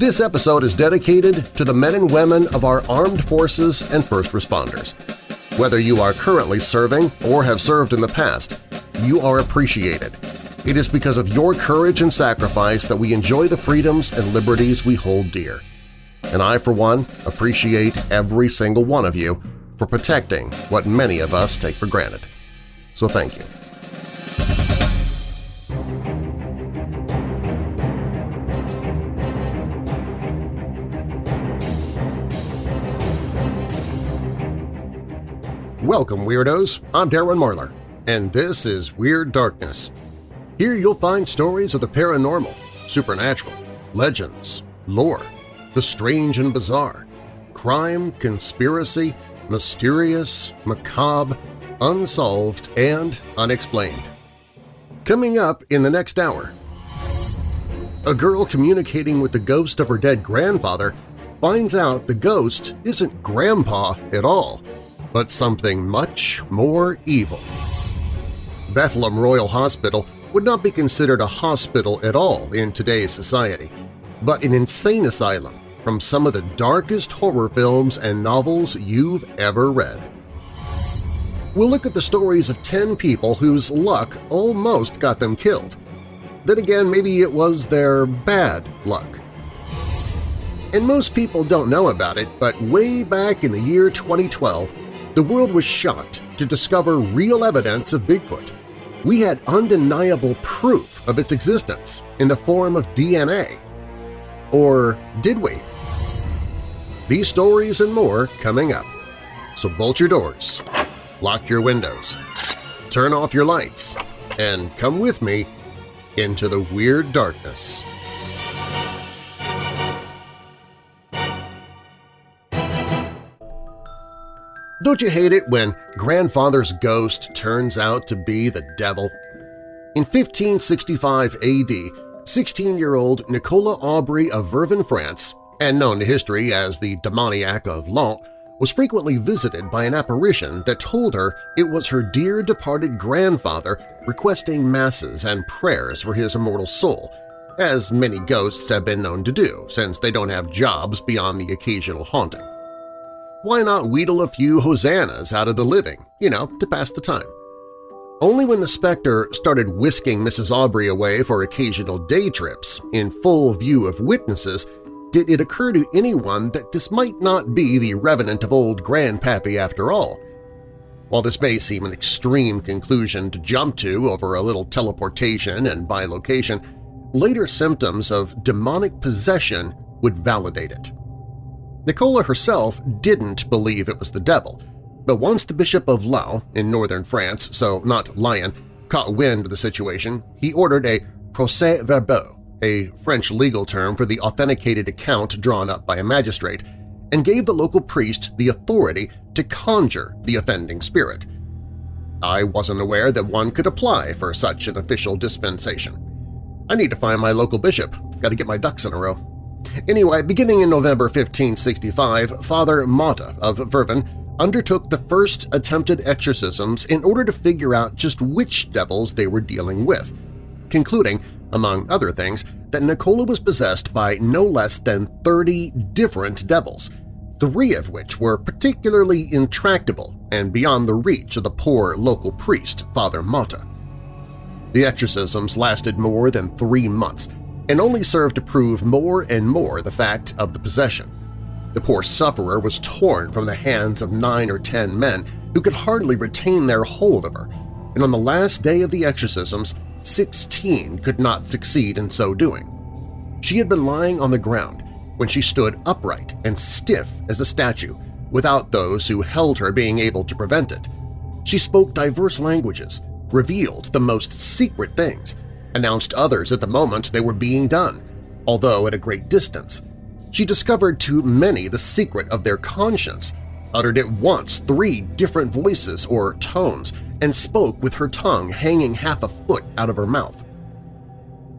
This episode is dedicated to the men and women of our armed forces and first responders. Whether you are currently serving or have served in the past, you are appreciated. It is because of your courage and sacrifice that we enjoy the freedoms and liberties we hold dear. And I, for one, appreciate every single one of you for protecting what many of us take for granted. So thank you. Welcome, Weirdos! I'm Darren Marlar, and this is Weird Darkness. Here you'll find stories of the paranormal, supernatural, legends, lore, the strange and bizarre, crime, conspiracy, mysterious, macabre, unsolved, and unexplained. Coming up in the next hour, a girl communicating with the ghost of her dead grandfather finds out the ghost isn't Grandpa at all, but something much more evil. Bethlehem Royal Hospital would not be considered a hospital at all in today's society, but an insane asylum from some of the darkest horror films and novels you've ever read. We'll look at the stories of 10 people whose luck almost got them killed. Then again, maybe it was their bad luck. And most people don't know about it, but way back in the year 2012, the world was shocked to discover real evidence of Bigfoot. We had undeniable proof of its existence in the form of DNA. Or did we? These stories and more coming up. So bolt your doors, lock your windows, turn off your lights, and come with me into the Weird Darkness. Don't you hate it when grandfather's ghost turns out to be the devil? In 1565 AD, 16-year-old Nicola Aubry of Vervins, France, and known to history as the demoniac of Laon, was frequently visited by an apparition that told her it was her dear departed grandfather requesting masses and prayers for his immortal soul, as many ghosts have been known to do since they don't have jobs beyond the occasional haunting. Why not wheedle a few hosannas out of the living, you know, to pass the time? Only when the specter started whisking Mrs. Aubry away for occasional day trips in full view of witnesses did it occur to anyone that this might not be the revenant of old Grandpappy after all. While this may seem an extreme conclusion to jump to over a little teleportation and bilocation, later symptoms of demonic possession would validate it. Nicola herself didn't believe it was the devil, but once the Bishop of Laon in northern France, so not Lyon, caught wind of the situation, he ordered a procès-verbal, a French legal term for the authenticated account drawn up by a magistrate, and gave the local priest the authority to conjure the offending spirit. I wasn't aware that one could apply for such an official dispensation. I need to find my local bishop. Got to get my ducks in a row. Anyway, beginning in November 1565, Father Motta of Vervins undertook the first attempted exorcisms in order to figure out just which devils they were dealing with, concluding, among other things, that Nicola was possessed by no less than 30 different devils, three of which were particularly intractable and beyond the reach of the poor local priest, Father Motta. The exorcisms lasted more than three months, and only served to prove more and more the fact of the possession. The poor sufferer was torn from the hands of nine or ten men who could hardly retain their hold of her, and on the last day of the exorcisms, sixteen could not succeed in so doing. She had been lying on the ground when she stood upright and stiff as a statue, without those who held her being able to prevent it. She spoke diverse languages, revealed the most secret things, announced others at the moment they were being done, although at a great distance. She discovered to many the secret of their conscience, uttered at once three different voices or tones, and spoke with her tongue hanging half a foot out of her mouth.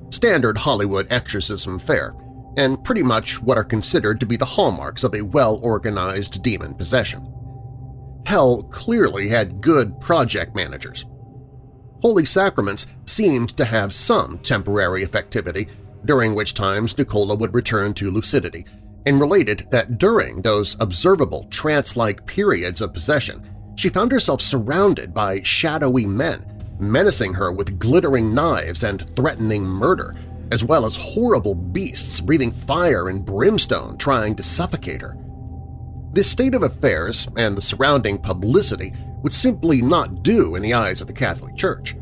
Standard Hollywood exorcism fare, and pretty much what are considered to be the hallmarks of a well-organized demon possession. Hell clearly had good project managers. Holy sacraments seemed to have some temporary effectivity, during which times Nicola would return to lucidity, and related that during those observable trance-like periods of possession, she found herself surrounded by shadowy men, menacing her with glittering knives and threatening murder, as well as horrible beasts breathing fire and brimstone trying to suffocate her. This state of affairs and the surrounding publicity would simply not do in the eyes of the Catholic Church.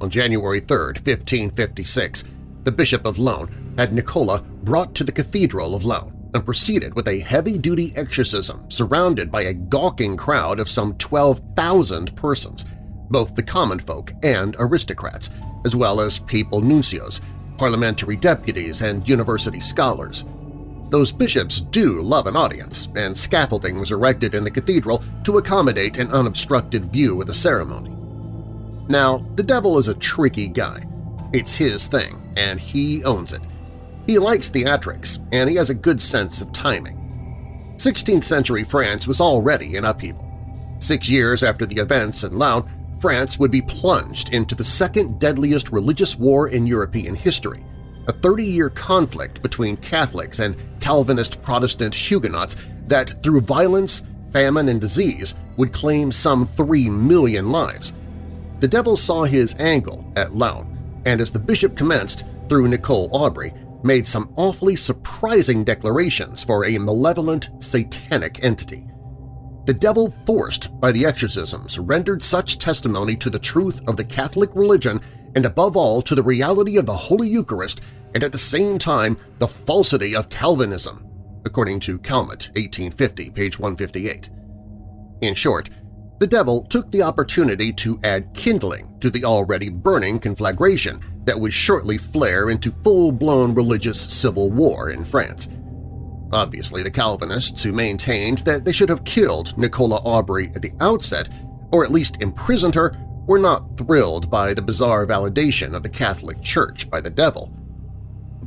On January 3, 1556, the Bishop of Laon had Nicola brought to the Cathedral of Laon and proceeded with a heavy-duty exorcism surrounded by a gawking crowd of some 12,000 persons, both the common folk and aristocrats, as well as papal nuncios, parliamentary deputies, and university scholars. Those bishops do love an audience, and scaffolding was erected in the cathedral to accommodate an unobstructed view of the ceremony. Now, the devil is a tricky guy. It's his thing, and he owns it. He likes theatrics, and he has a good sense of timing. 16th-century France was already in upheaval. Six years after the events in Laon, France would be plunged into the second deadliest religious war in European history, a 30-year conflict between Catholics and Calvinist Protestant Huguenots that, through violence, famine, and disease, would claim some 3 million lives. The devil saw his angle at Laon, and as the bishop commenced, through Nicole Aubry, made some awfully surprising declarations for a malevolent, satanic entity. The devil forced by the exorcisms rendered such testimony to the truth of the Catholic religion and above all to the reality of the Holy Eucharist and at the same time the falsity of Calvinism, according to Calmet, 1850, page 158. In short, the devil took the opportunity to add kindling to the already burning conflagration that would shortly flare into full-blown religious civil war in France. Obviously, the Calvinists who maintained that they should have killed Nicola Aubry at the outset, or at least imprisoned her, were not thrilled by the bizarre validation of the Catholic Church by the devil.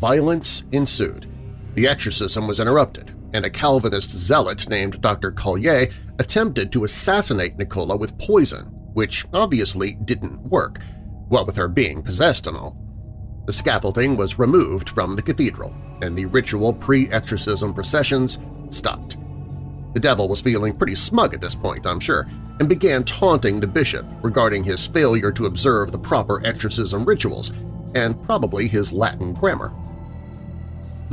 Violence ensued. The exorcism was interrupted, and a Calvinist zealot named Dr. Collier attempted to assassinate Nicola with poison, which obviously didn't work, what with her being possessed and all. The scaffolding was removed from the cathedral, and the ritual pre-exorcism processions stopped. The devil was feeling pretty smug at this point, I'm sure, and began taunting the bishop regarding his failure to observe the proper exorcism rituals and probably his Latin grammar.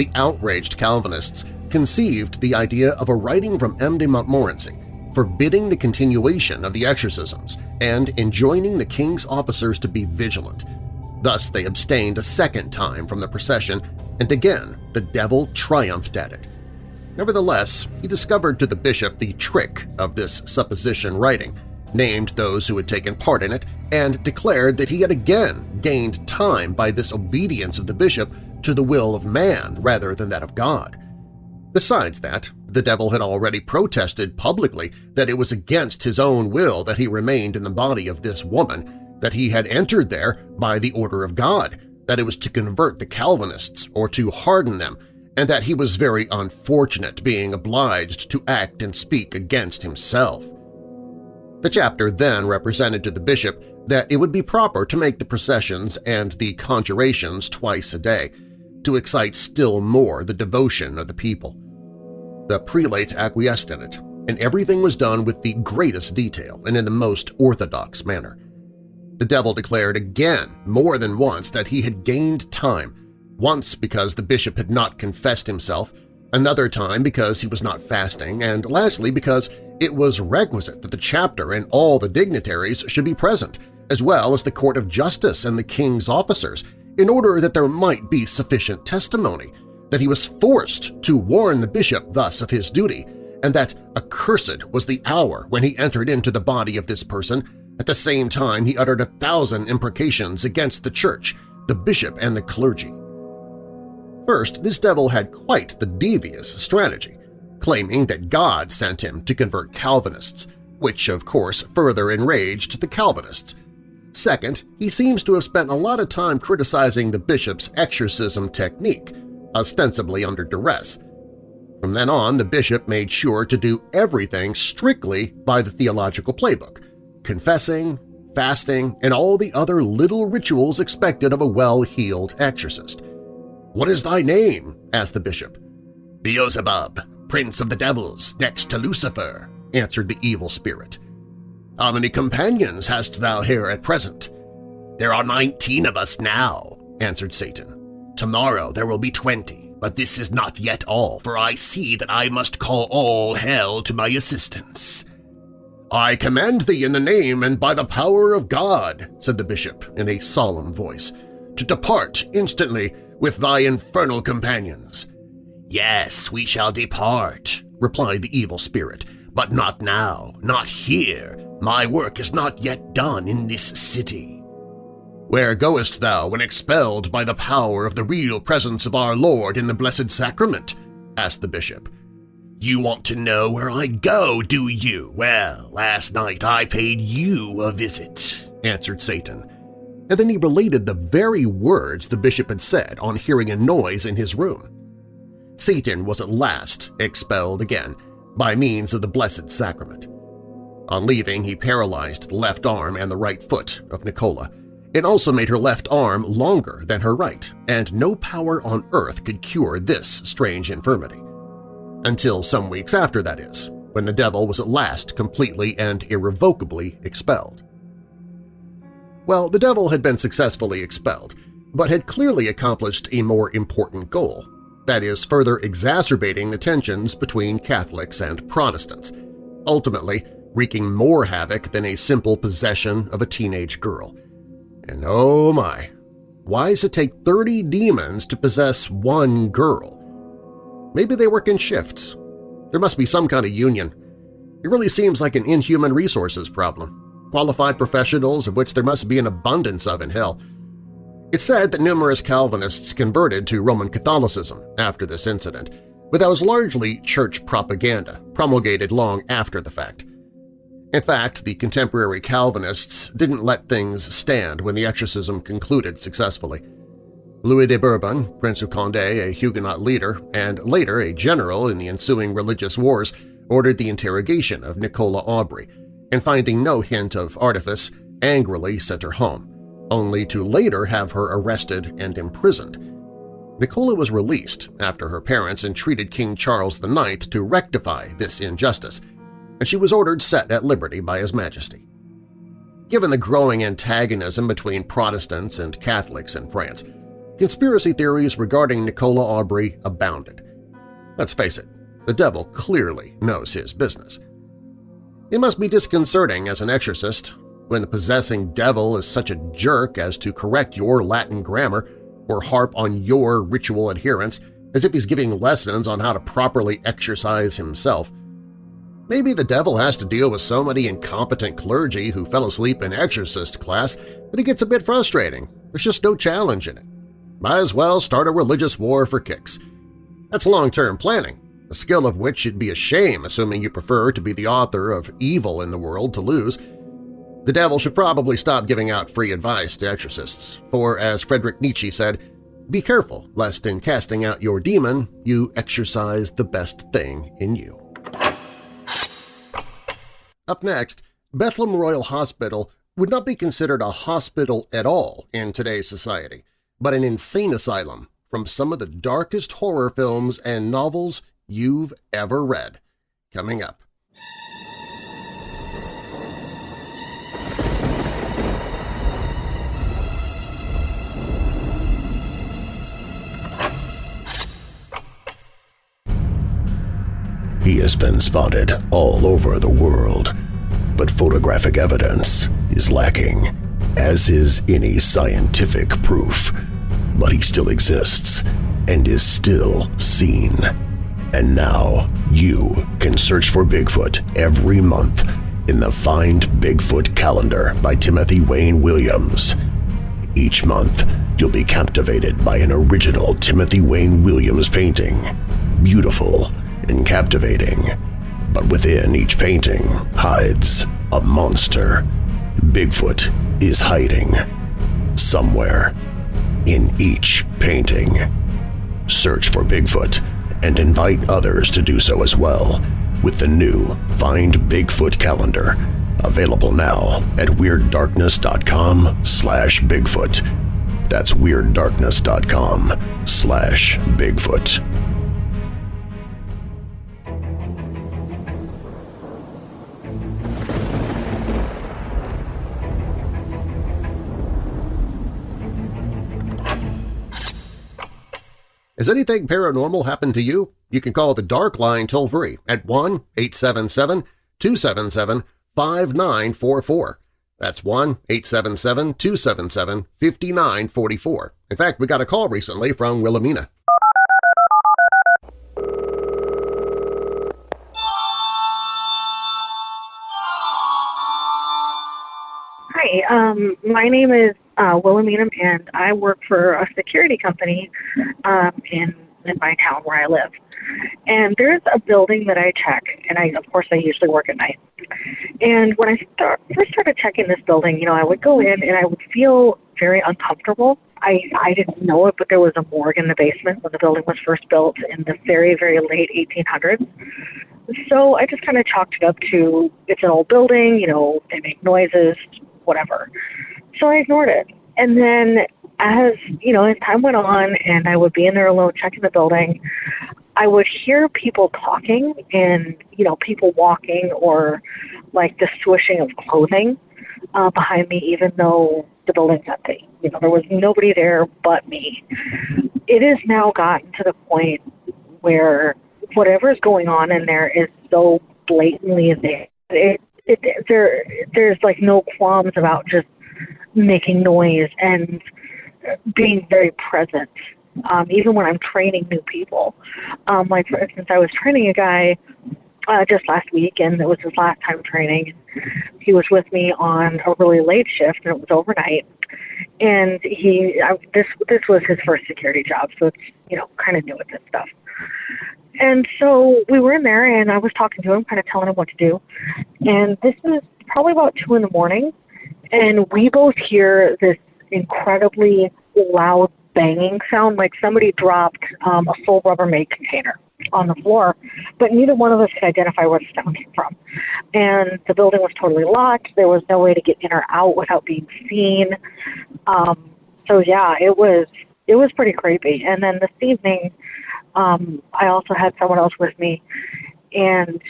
The outraged Calvinists conceived the idea of a writing from M. de Montmorency forbidding the continuation of the exorcisms and enjoining the king's officers to be vigilant. Thus they abstained a second time from the procession, and again the devil triumphed at it. Nevertheless, he discovered to the bishop the trick of this supposition writing, named those who had taken part in it, and declared that he had again gained time by this obedience of the bishop to the will of man rather than that of God. Besides that, the devil had already protested publicly that it was against his own will that he remained in the body of this woman, that he had entered there by the order of God, that it was to convert the Calvinists or to harden them, and that he was very unfortunate being obliged to act and speak against himself. The chapter then represented to the bishop that it would be proper to make the processions and the conjurations twice a day, to excite still more the devotion of the people. The prelate acquiesced in it, and everything was done with the greatest detail and in the most orthodox manner. The devil declared again more than once that he had gained time, once because the bishop had not confessed himself, another time because he was not fasting, and lastly because it was requisite that the chapter and all the dignitaries should be present, as well as the court of justice and the king's officers, in order that there might be sufficient testimony, that he was forced to warn the bishop thus of his duty, and that accursed was the hour when he entered into the body of this person, at the same time he uttered a thousand imprecations against the church, the bishop, and the clergy. First, this devil had quite the devious strategy, claiming that God sent him to convert Calvinists, which of course further enraged the Calvinists, Second, he seems to have spent a lot of time criticizing the bishop's exorcism technique, ostensibly under duress. From then on, the bishop made sure to do everything strictly by the theological playbook, confessing, fasting, and all the other little rituals expected of a well-heeled exorcist. What is thy name? asked the bishop. Beelzebub, prince of the devils, next to Lucifer, answered the evil spirit. How many companions hast thou here at present? There are nineteen of us now, answered Satan. Tomorrow there will be twenty, but this is not yet all, for I see that I must call all hell to my assistance. I command thee in the name and by the power of God, said the bishop in a solemn voice, to depart instantly with thy infernal companions. Yes, we shall depart, replied the evil spirit, but not now, not here. My work is not yet done in this city. Where goest thou when expelled by the power of the real presence of our Lord in the Blessed Sacrament? asked the bishop. You want to know where I go, do you? Well, last night I paid you a visit, answered Satan. And then he related the very words the bishop had said on hearing a noise in his room. Satan was at last expelled again by means of the Blessed Sacrament. On leaving, he paralyzed the left arm and the right foot of Nicola, it also made her left arm longer than her right, and no power on earth could cure this strange infirmity. Until some weeks after, that is, when the devil was at last completely and irrevocably expelled. Well, the devil had been successfully expelled, but had clearly accomplished a more important goal, that is, further exacerbating the tensions between Catholics and Protestants, ultimately wreaking more havoc than a simple possession of a teenage girl – and oh my, why does it take 30 demons to possess one girl? Maybe they work in shifts. There must be some kind of union. It really seems like an inhuman resources problem, qualified professionals of which there must be an abundance of in hell. It's said that numerous Calvinists converted to Roman Catholicism after this incident, but that was largely church propaganda, promulgated long after the fact. In fact, the contemporary Calvinists didn't let things stand when the exorcism concluded successfully. Louis de Bourbon, Prince of Condé, a Huguenot leader, and later a general in the ensuing religious wars, ordered the interrogation of Nicola Aubry, and finding no hint of artifice, angrily sent her home, only to later have her arrested and imprisoned. Nicola was released after her parents entreated King Charles IX to rectify this injustice, and she was ordered set at liberty by His Majesty. Given the growing antagonism between Protestants and Catholics in France, conspiracy theories regarding Nicola Aubry abounded. Let's face it, the devil clearly knows his business. It must be disconcerting as an exorcist when the possessing devil is such a jerk as to correct your Latin grammar or harp on your ritual adherence as if he's giving lessons on how to properly exorcise himself, Maybe the devil has to deal with so many incompetent clergy who fell asleep in exorcist class that it gets a bit frustrating. There's just no challenge in it. Might as well start a religious war for kicks. That's long-term planning, a skill of which it'd be a shame assuming you prefer to be the author of evil in the world to lose. The devil should probably stop giving out free advice to exorcists, for as Friedrich Nietzsche said, be careful lest in casting out your demon you exorcise the best thing in you. Up next, Bethlehem Royal Hospital would not be considered a hospital at all in today's society, but an insane asylum from some of the darkest horror films and novels you've ever read. Coming up. He has been spotted all over the world, but photographic evidence is lacking, as is any scientific proof. But he still exists and is still seen. And now you can search for Bigfoot every month in the Find Bigfoot calendar by Timothy Wayne Williams. Each month, you'll be captivated by an original Timothy Wayne Williams painting. Beautiful and captivating, but within each painting hides a monster. Bigfoot is hiding somewhere in each painting. Search for Bigfoot and invite others to do so as well with the new Find Bigfoot calendar, available now at WeirdDarkness.com slash Bigfoot. That's WeirdDarkness.com slash Bigfoot. Has anything paranormal happened to you? You can call the Dark Line toll-free at 1-877-277-5944. That's 1-877-277-5944. In fact, we got a call recently from Wilhelmina. Hi, um, my name is uh, Wilhelmina, and I work for a security company um, in in my town where I live. And there's a building that I check, and I, of course, I usually work at night. And when I start, first started checking this building, you know, I would go in and I would feel very uncomfortable. I I didn't know it, but there was a morgue in the basement when the building was first built in the very very late 1800s. So I just kind of chalked it up to it's an old building, you know, they make noises, whatever. So I ignored it. And then as, you know, as time went on and I would be in there alone checking the building, I would hear people talking and, you know, people walking or like the swishing of clothing uh, behind me, even though the building's empty. You know, there was nobody there but me. It has now gotten to the point where whatever is going on in there is so blatantly there. It, it, there, there's like no qualms about just making noise and being very present. Um, even when I'm training new people, um, like for instance, I was training a guy uh, just last week, and it was his last time training. He was with me on a really late shift, and it was overnight. And he, I, this this was his first security job, so it's you know kind of new at this stuff. And so we were in there, and I was talking to him, kind of telling him what to do. And this was probably about two in the morning, and we both hear this incredibly loud banging sound, like somebody dropped um, a full Rubbermaid container on the floor, but neither one of us could identify where the sound came from. And the building was totally locked. There was no way to get in or out without being seen. Um, so yeah, it was it was pretty creepy. And then this evening, um, I also had someone else with me, and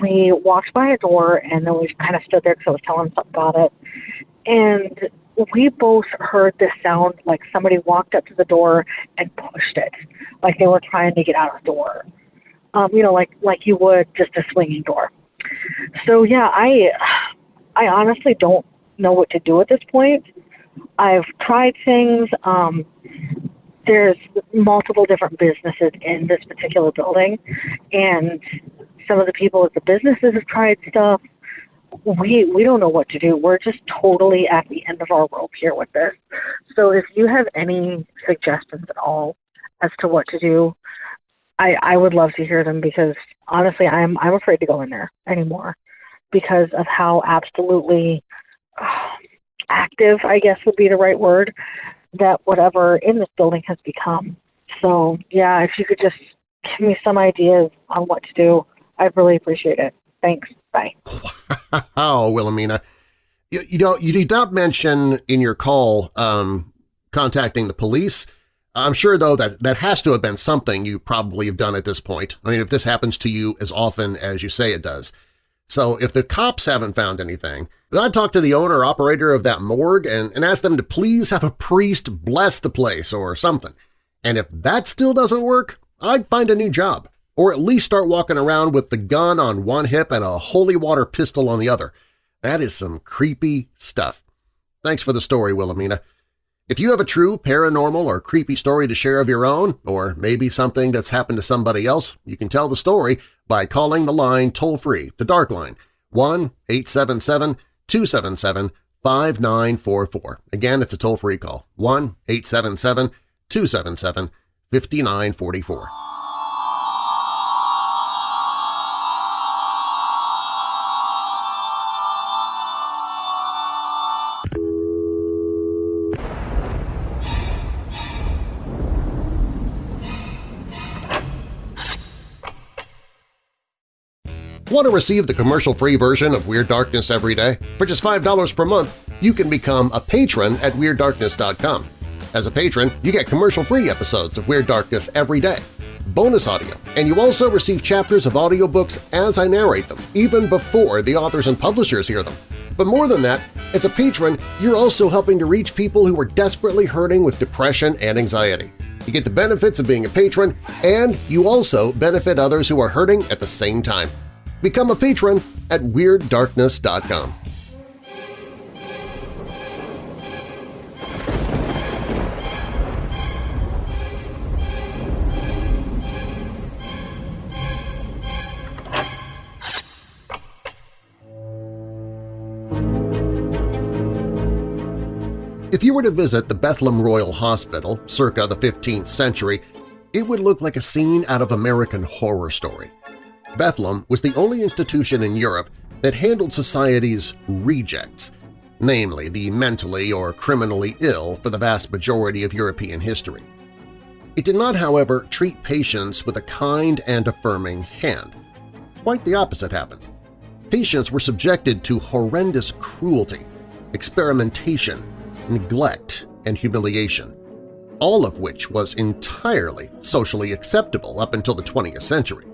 we walked by a door, and then we kind of stood there because I was telling something about it. And we both heard this sound like somebody walked up to the door and pushed it, like they were trying to get out of the door. Um, you know, like like you would just a swinging door. So yeah, I I honestly don't know what to do at this point. I've tried things. Um, there's multiple different businesses in this particular building, and some of the people at the businesses have tried stuff we we don't know what to do. We're just totally at the end of our rope here with this. So if you have any suggestions at all as to what to do, I I would love to hear them because honestly, I'm I'm afraid to go in there anymore because of how absolutely uh, active, I guess would be the right word, that whatever in this building has become. So yeah, if you could just give me some ideas on what to do, I'd really appreciate it. Thanks. Bye. oh, Wilhelmina. You, you, know, you did not mention in your call um, contacting the police. I'm sure, though, that that has to have been something you probably have done at this point. I mean, if this happens to you as often as you say it does. So if the cops haven't found anything, then I'd talk to the owner operator of that morgue and, and ask them to please have a priest bless the place or something. And if that still doesn't work, I'd find a new job or at least start walking around with the gun on one hip and a holy water pistol on the other. That is some creepy stuff. Thanks for the story, Wilhelmina. If you have a true paranormal or creepy story to share of your own, or maybe something that's happened to somebody else, you can tell the story by calling the line toll-free, the Dark Line, 1-877-277-5944. Again, it's a toll-free call, 1-877-277-5944. Want to receive the commercial-free version of Weird Darkness every day? For just $5 per month, you can become a patron at WeirdDarkness.com. As a patron, you get commercial-free episodes of Weird Darkness every day, bonus audio, and you also receive chapters of audiobooks as I narrate them, even before the authors and publishers hear them. But more than that, as a patron, you're also helping to reach people who are desperately hurting with depression and anxiety. You get the benefits of being a patron, and you also benefit others who are hurting at the same time. Become a patron at WeirdDarkness.com. If you were to visit the Bethlehem Royal Hospital circa the 15th century, it would look like a scene out of American Horror Story. Bethlem was the only institution in Europe that handled society's rejects, namely the mentally or criminally ill for the vast majority of European history. It did not, however, treat patients with a kind and affirming hand. Quite the opposite happened. Patients were subjected to horrendous cruelty, experimentation, neglect, and humiliation, all of which was entirely socially acceptable up until the 20th century.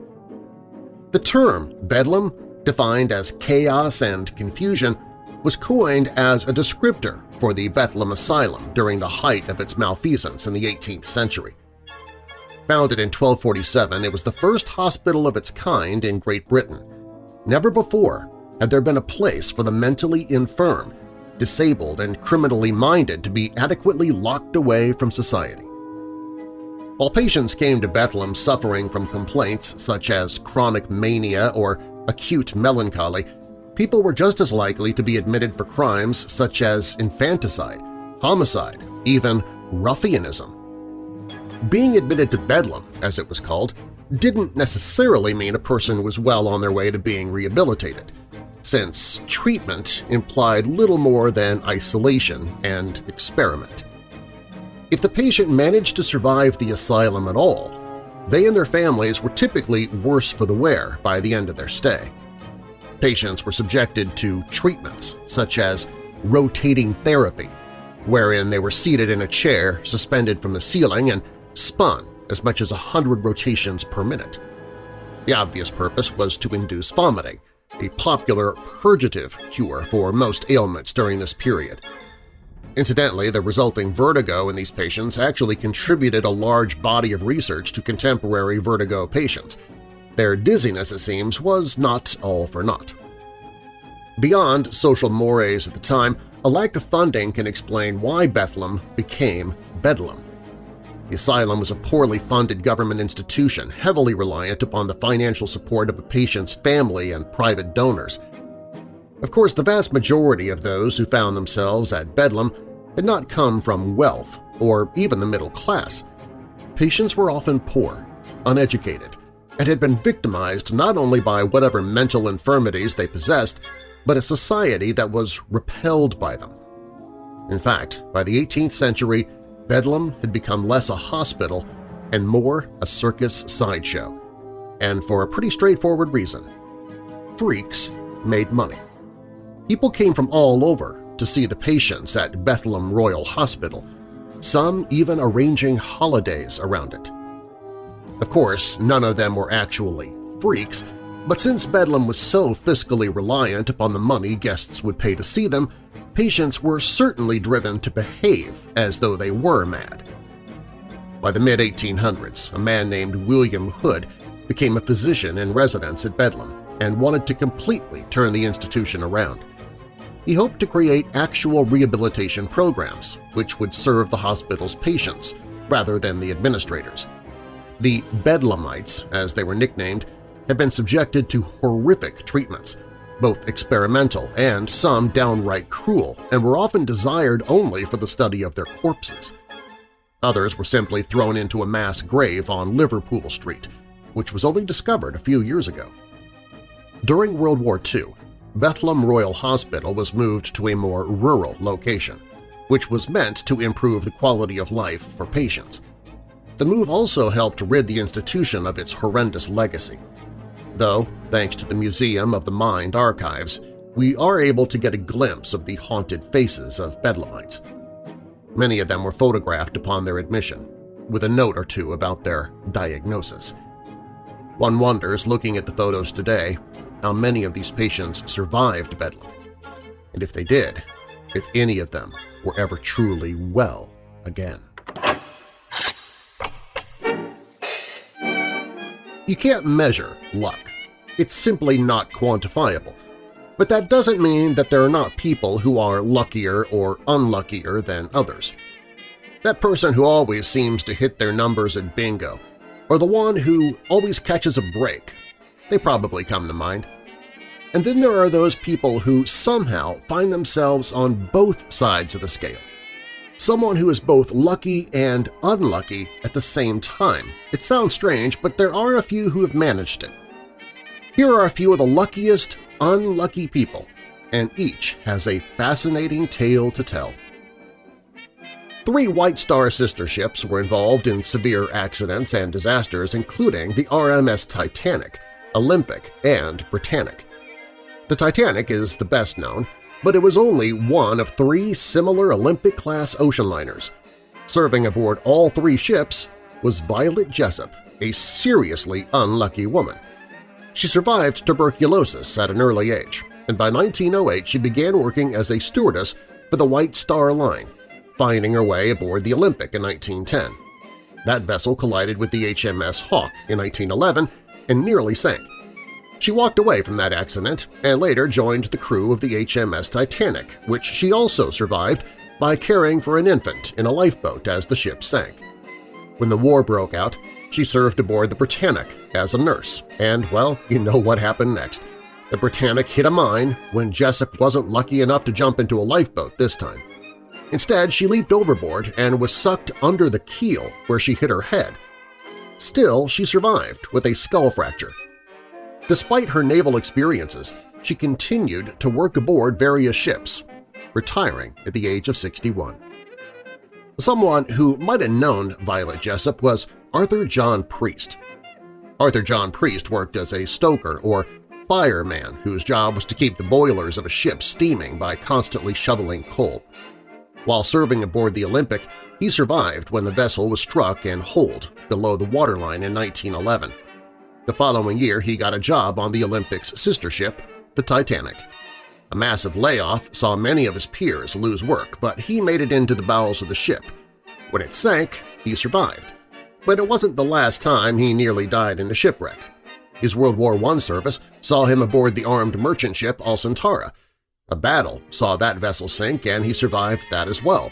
The term bedlam, defined as chaos and confusion, was coined as a descriptor for the Bethlehem Asylum during the height of its malfeasance in the 18th century. Founded in 1247, it was the first hospital of its kind in Great Britain. Never before had there been a place for the mentally infirm disabled, and criminally minded to be adequately locked away from society. While patients came to Bethlehem suffering from complaints such as chronic mania or acute melancholy, people were just as likely to be admitted for crimes such as infanticide, homicide, even ruffianism. Being admitted to Bedlam, as it was called, didn't necessarily mean a person was well on their way to being rehabilitated since treatment implied little more than isolation and experiment. If the patient managed to survive the asylum at all, they and their families were typically worse for the wear by the end of their stay. Patients were subjected to treatments such as rotating therapy, wherein they were seated in a chair suspended from the ceiling and spun as much as 100 rotations per minute. The obvious purpose was to induce vomiting, a popular purgative cure for most ailments during this period. Incidentally, the resulting vertigo in these patients actually contributed a large body of research to contemporary vertigo patients. Their dizziness, it seems, was not all for naught. Beyond social mores at the time, a lack of funding can explain why Bethlehem became Bedlam. The asylum was a poorly funded government institution heavily reliant upon the financial support of a patient's family and private donors. Of course, the vast majority of those who found themselves at Bedlam had not come from wealth or even the middle class. Patients were often poor, uneducated, and had been victimized not only by whatever mental infirmities they possessed, but a society that was repelled by them. In fact, by the 18th century, Bedlam had become less a hospital and more a circus sideshow, and for a pretty straightforward reason. Freaks made money. People came from all over to see the patients at Bethlehem Royal Hospital, some even arranging holidays around it. Of course, none of them were actually freaks, but since Bedlam was so fiscally reliant upon the money guests would pay to see them, patients were certainly driven to behave as though they were mad. By the mid-1800s, a man named William Hood became a physician in residence at Bedlam and wanted to completely turn the institution around. He hoped to create actual rehabilitation programs which would serve the hospital's patients rather than the administrators. The Bedlamites, as they were nicknamed, had been subjected to horrific treatments, both experimental and some downright cruel, and were often desired only for the study of their corpses. Others were simply thrown into a mass grave on Liverpool Street, which was only discovered a few years ago. During World War II, Bethlem Royal Hospital was moved to a more rural location, which was meant to improve the quality of life for patients. The move also helped rid the institution of its horrendous legacy. Though, thanks to the Museum of the Mind archives, we are able to get a glimpse of the haunted faces of Bedlamites. Many of them were photographed upon their admission, with a note or two about their diagnosis. One wonders, looking at the photos today, how many of these patients survived Bedlam, and if they did, if any of them were ever truly well again. You can't measure luck. It's simply not quantifiable. But that doesn't mean that there are not people who are luckier or unluckier than others. That person who always seems to hit their numbers at bingo, or the one who always catches a break, they probably come to mind. And then there are those people who somehow find themselves on both sides of the scale. Someone who is both lucky and unlucky at the same time. It sounds strange, but there are a few who have managed it. Here are a few of the luckiest unlucky people, and each has a fascinating tale to tell. Three White Star sister ships were involved in severe accidents and disasters including the RMS Titanic, Olympic, and Britannic. The Titanic is the best known, but it was only one of three similar Olympic-class ocean liners. Serving aboard all three ships was Violet Jessop, a seriously unlucky woman. She survived tuberculosis at an early age, and by 1908 she began working as a stewardess for the White Star Line, finding her way aboard the Olympic in 1910. That vessel collided with the HMS Hawke in 1911 and nearly sank. She walked away from that accident and later joined the crew of the HMS Titanic, which she also survived by caring for an infant in a lifeboat as the ship sank. When the war broke out, she served aboard the Britannic as a nurse, and, well, you know what happened next. The Britannic hit a mine when Jessop wasn't lucky enough to jump into a lifeboat this time. Instead, she leaped overboard and was sucked under the keel where she hit her head. Still, she survived with a skull fracture. Despite her naval experiences, she continued to work aboard various ships, retiring at the age of 61. Someone who might have known Violet Jessop was Arthur John Priest. Arthur John Priest worked as a stoker or fireman whose job was to keep the boilers of a ship steaming by constantly shoveling coal. While serving aboard the Olympic, he survived when the vessel was struck and holed below the waterline in 1911. The following year he got a job on the Olympic's sister ship, the Titanic. A massive layoff saw many of his peers lose work, but he made it into the bowels of the ship. When it sank, he survived. But it wasn't the last time he nearly died in a shipwreck. His World War I service saw him aboard the armed merchant ship Alcantara, a battle saw that vessel sink and he survived that as well.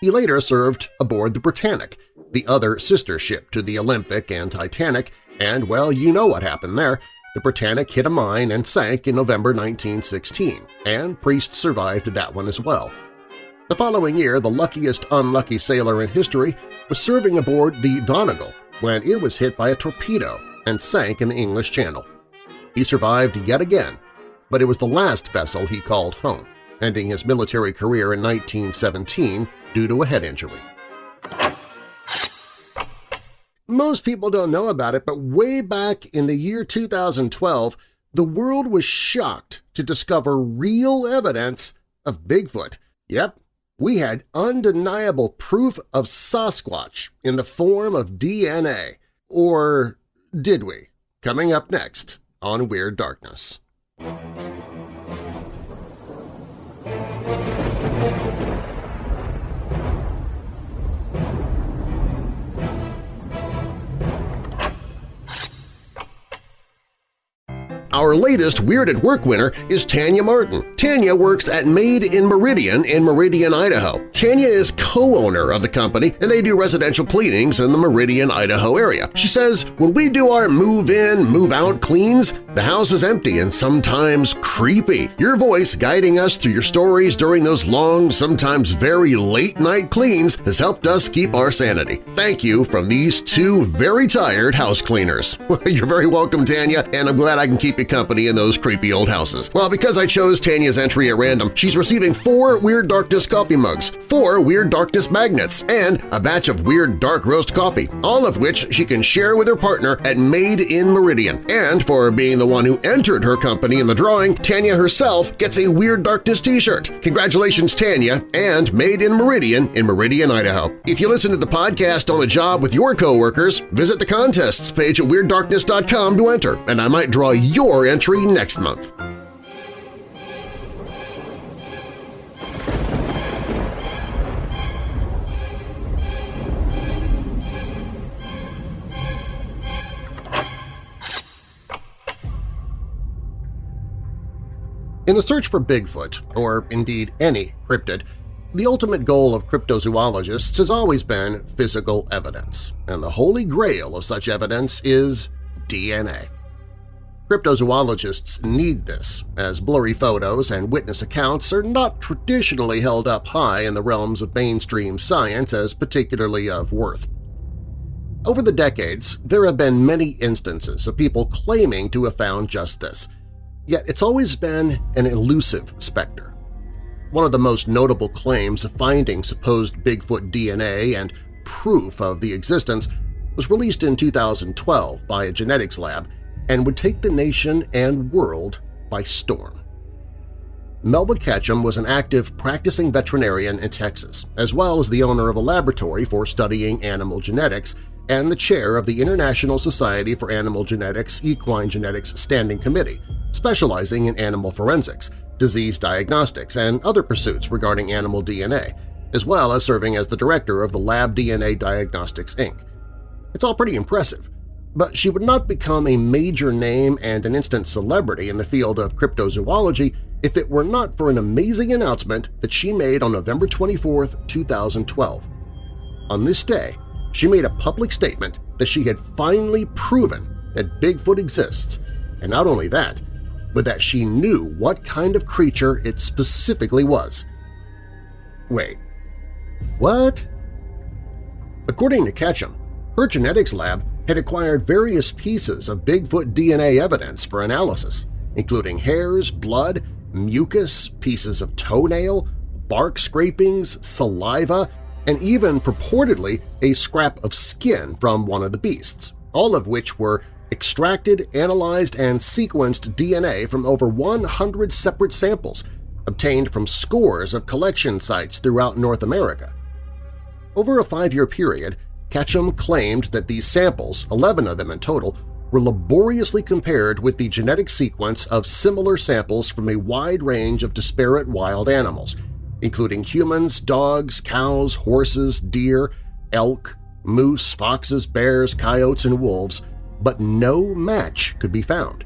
He later served aboard the Britannic, the other sister ship to the Olympic and Titanic, and, well, you know what happened there. The Britannic hit a mine and sank in November 1916, and Priest survived that one as well. The following year, the luckiest unlucky sailor in history was serving aboard the Donegal when it was hit by a torpedo and sank in the English Channel. He survived yet again but it was the last vessel he called home, ending his military career in 1917 due to a head injury. Most people don't know about it, but way back in the year 2012, the world was shocked to discover real evidence of Bigfoot. Yep, we had undeniable proof of Sasquatch in the form of DNA. Or did we? Coming up next on Weird Darkness. Our latest Weird at Work winner is Tanya Martin. Tanya works at Made in Meridian in Meridian, Idaho. Tanya is co-owner of the company and they do residential cleanings in the Meridian, Idaho area. She says, when we do our move-in, move-out cleans, the house is empty and sometimes creepy. Your voice guiding us through your stories during those long, sometimes very late-night cleans has helped us keep our sanity. Thank you from these two very tired house cleaners. You're very welcome, Tanya, and I'm glad I can keep you company in those creepy old houses. Well, because I chose Tanya's entry at random, she's receiving four Weird Darkness coffee mugs, four Weird Darkness magnets, and a batch of Weird Dark Roast coffee, all of which she can share with her partner at Made in Meridian. And for being the one who entered her company in the drawing, Tanya herself gets a Weird Darkness t-shirt. Congratulations, Tanya, and Made in Meridian in Meridian, Idaho. If you listen to the podcast on the job with your coworkers, visit the contests page at WeirdDarkness.com to enter, and I might draw your entry next month. In the search for Bigfoot, or indeed any cryptid, the ultimate goal of cryptozoologists has always been physical evidence, and the holy grail of such evidence is DNA. Cryptozoologists need this, as blurry photos and witness accounts are not traditionally held up high in the realms of mainstream science as particularly of worth. Over the decades, there have been many instances of people claiming to have found just this, yet it's always been an elusive specter. One of the most notable claims of finding supposed Bigfoot DNA and proof of the existence was released in 2012 by a genetics lab and would take the nation and world by storm. Melba Ketchum was an active practicing veterinarian in Texas, as well as the owner of a laboratory for studying animal genetics and the chair of the International Society for Animal Genetics Equine Genetics Standing Committee, specializing in animal forensics, disease diagnostics, and other pursuits regarding animal DNA, as well as serving as the director of the Lab DNA Diagnostics, Inc. It's all pretty impressive, but she would not become a major name and an instant celebrity in the field of cryptozoology if it were not for an amazing announcement that she made on November 24, 2012. On this day, she made a public statement that she had finally proven that Bigfoot exists, and not only that, but that she knew what kind of creature it specifically was. Wait, what? According to Ketchum, her genetics lab had acquired various pieces of Bigfoot DNA evidence for analysis, including hairs, blood, mucus, pieces of toenail, bark scrapings, saliva, and even purportedly a scrap of skin from one of the beasts, all of which were extracted, analyzed, and sequenced DNA from over 100 separate samples obtained from scores of collection sites throughout North America. Over a five-year period, Ketchum claimed that these samples, 11 of them in total, were laboriously compared with the genetic sequence of similar samples from a wide range of disparate wild animals, including humans, dogs, cows, horses, deer, elk, moose, foxes, bears, coyotes, and wolves, but no match could be found.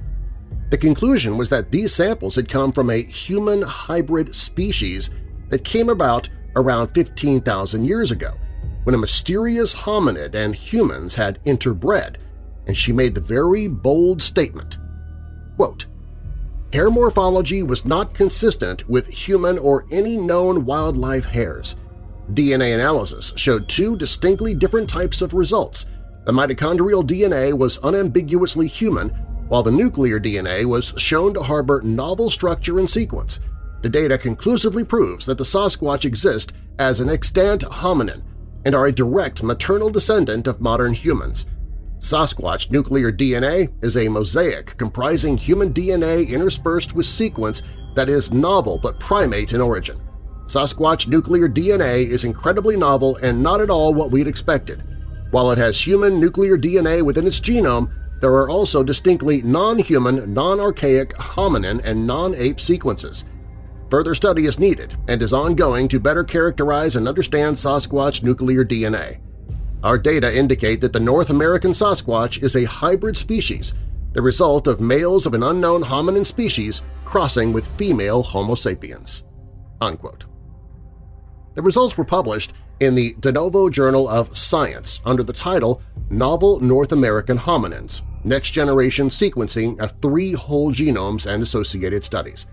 The conclusion was that these samples had come from a human hybrid species that came about around 15,000 years ago, when a mysterious hominid and humans had interbred, and she made the very bold statement, quote, Hair morphology was not consistent with human or any known wildlife hairs. DNA analysis showed two distinctly different types of results. The mitochondrial DNA was unambiguously human, while the nuclear DNA was shown to harbor novel structure and sequence. The data conclusively proves that the Sasquatch exist as an extant hominin, and are a direct maternal descendant of modern humans. Sasquatch nuclear DNA is a mosaic comprising human DNA interspersed with sequence that is novel but primate in origin. Sasquatch nuclear DNA is incredibly novel and not at all what we'd expected. While it has human nuclear DNA within its genome, there are also distinctly non-human, non-archaic hominin and non-ape sequences – Further study is needed and is ongoing to better characterize and understand Sasquatch nuclear DNA. Our data indicate that the North American Sasquatch is a hybrid species, the result of males of an unknown hominin species crossing with female Homo sapiens." Unquote. The results were published in the De Novo Journal of Science under the title Novel North American Hominins – Next-Generation Sequencing of Three Whole Genomes and Associated Studies.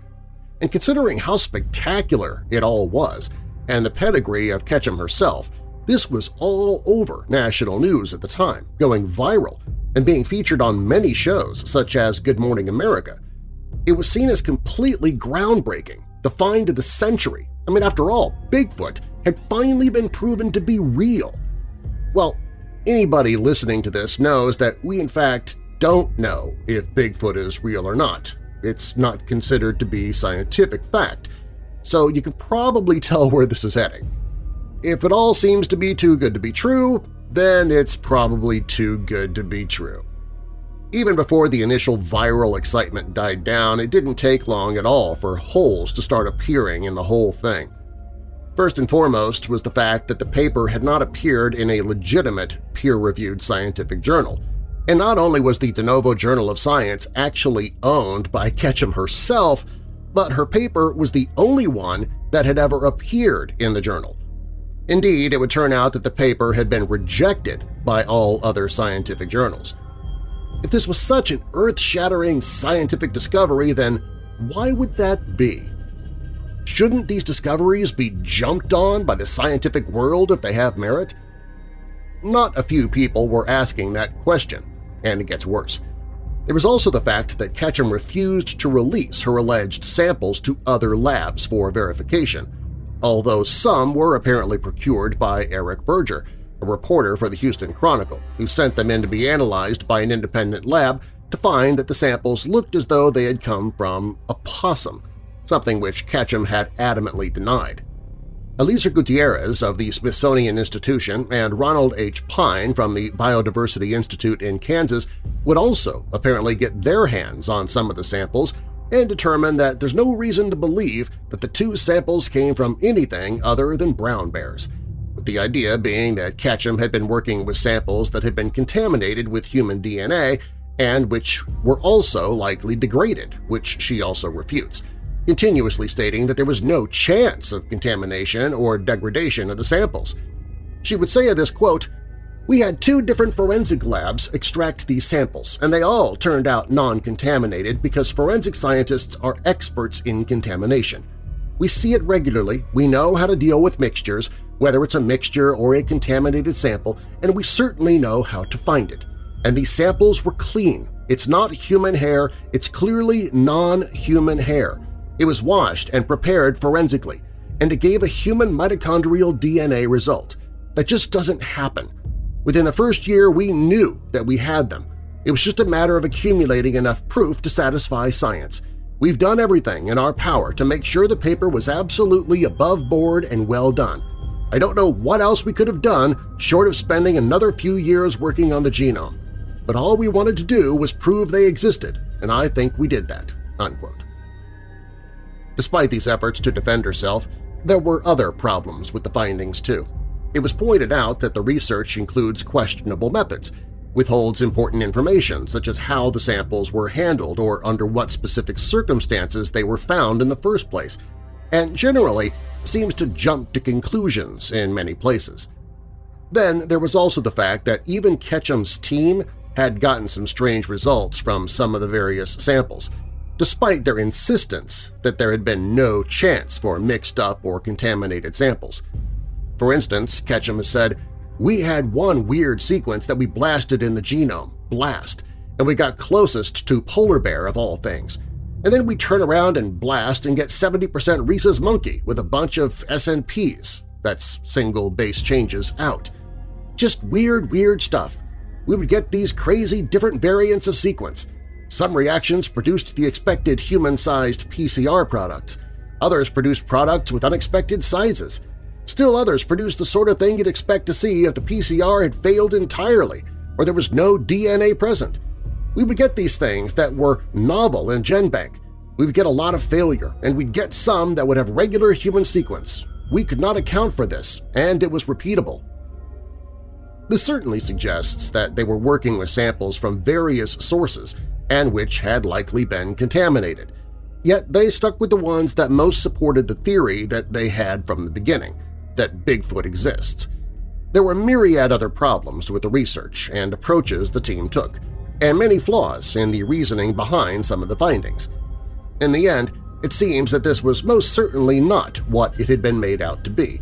And considering how spectacular it all was, and the pedigree of Ketchum herself, this was all over national news at the time, going viral and being featured on many shows such as Good Morning America. It was seen as completely groundbreaking, the find of the century. I mean, after all, Bigfoot had finally been proven to be real. Well, anybody listening to this knows that we in fact don't know if Bigfoot is real or not. It's not considered to be scientific fact, so you can probably tell where this is heading. If it all seems to be too good to be true, then it's probably too good to be true. Even before the initial viral excitement died down, it didn't take long at all for holes to start appearing in the whole thing. First and foremost was the fact that the paper had not appeared in a legitimate, peer-reviewed scientific journal. And not only was the De Novo Journal of Science actually owned by Ketchum herself, but her paper was the only one that had ever appeared in the journal. Indeed, it would turn out that the paper had been rejected by all other scientific journals. If this was such an earth-shattering scientific discovery, then why would that be? Shouldn't these discoveries be jumped on by the scientific world if they have merit? Not a few people were asking that question, and it gets worse. There was also the fact that Ketchum refused to release her alleged samples to other labs for verification, although some were apparently procured by Eric Berger, a reporter for the Houston Chronicle, who sent them in to be analyzed by an independent lab to find that the samples looked as though they had come from a possum, something which Ketchum had adamantly denied. Eliécer Gutierrez of the Smithsonian Institution and Ronald H. Pine from the Biodiversity Institute in Kansas would also apparently get their hands on some of the samples and determined that there's no reason to believe that the two samples came from anything other than brown bears, with the idea being that Ketchum had been working with samples that had been contaminated with human DNA and which were also likely degraded, which she also refutes continuously stating that there was no chance of contamination or degradation of the samples. She would say of this, quote, we had two different forensic labs extract these samples, and they all turned out non-contaminated because forensic scientists are experts in contamination. We see it regularly, we know how to deal with mixtures, whether it's a mixture or a contaminated sample, and we certainly know how to find it. And these samples were clean. It's not human hair, it's clearly non-human hair. It was washed and prepared forensically, and it gave a human mitochondrial DNA result. That just doesn't happen. Within the first year, we knew that we had them. It was just a matter of accumulating enough proof to satisfy science. We've done everything in our power to make sure the paper was absolutely above board and well done. I don't know what else we could have done short of spending another few years working on the genome. But all we wanted to do was prove they existed, and I think we did that." Unquote. Despite these efforts to defend herself, there were other problems with the findings, too. It was pointed out that the research includes questionable methods, withholds important information such as how the samples were handled or under what specific circumstances they were found in the first place, and generally seems to jump to conclusions in many places. Then there was also the fact that even Ketchum's team had gotten some strange results from some of the various samples – despite their insistence that there had been no chance for mixed-up or contaminated samples. For instance, Ketchum has said, we had one weird sequence that we blasted in the genome, BLAST, and we got closest to polar bear of all things. And then we turn around and blast and get 70% rhesus monkey with a bunch of SNPs, that's single base changes, out. Just weird, weird stuff. We would get these crazy different variants of sequence, some reactions produced the expected human-sized PCR products. Others produced products with unexpected sizes. Still others produced the sort of thing you'd expect to see if the PCR had failed entirely or there was no DNA present. We would get these things that were novel in GenBank. We would get a lot of failure, and we'd get some that would have regular human sequence. We could not account for this, and it was repeatable. This certainly suggests that they were working with samples from various sources and which had likely been contaminated. Yet they stuck with the ones that most supported the theory that they had from the beginning, that Bigfoot exists. There were myriad other problems with the research and approaches the team took, and many flaws in the reasoning behind some of the findings. In the end, it seems that this was most certainly not what it had been made out to be,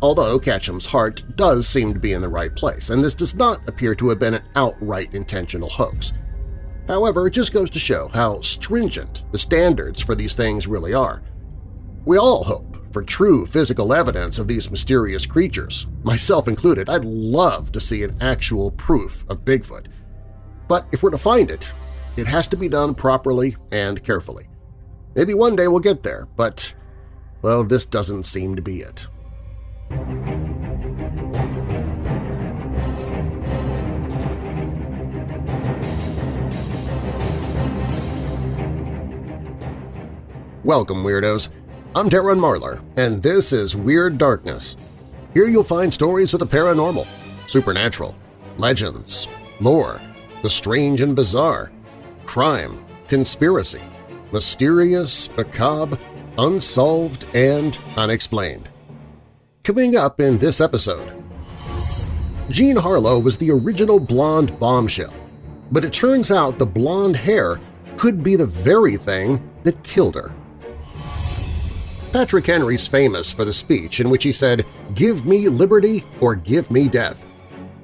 although Ketchum's heart does seem to be in the right place, and this does not appear to have been an outright intentional hoax. However, it just goes to show how stringent the standards for these things really are. We all hope for true physical evidence of these mysterious creatures, myself included. I'd love to see an actual proof of Bigfoot. But if we're to find it, it has to be done properly and carefully. Maybe one day we'll get there, but, well, this doesn't seem to be it. Welcome, Weirdos! I'm Darren Marlar, and this is Weird Darkness. Here you'll find stories of the paranormal, supernatural, legends, lore, the strange and bizarre, crime, conspiracy, mysterious, macabre, unsolved, and unexplained. Coming up in this episode… Jean Harlow was the original blonde bombshell, but it turns out the blonde hair could be the very thing that killed her. Patrick Henry's famous for the speech in which he said, "'Give me liberty or give me death.'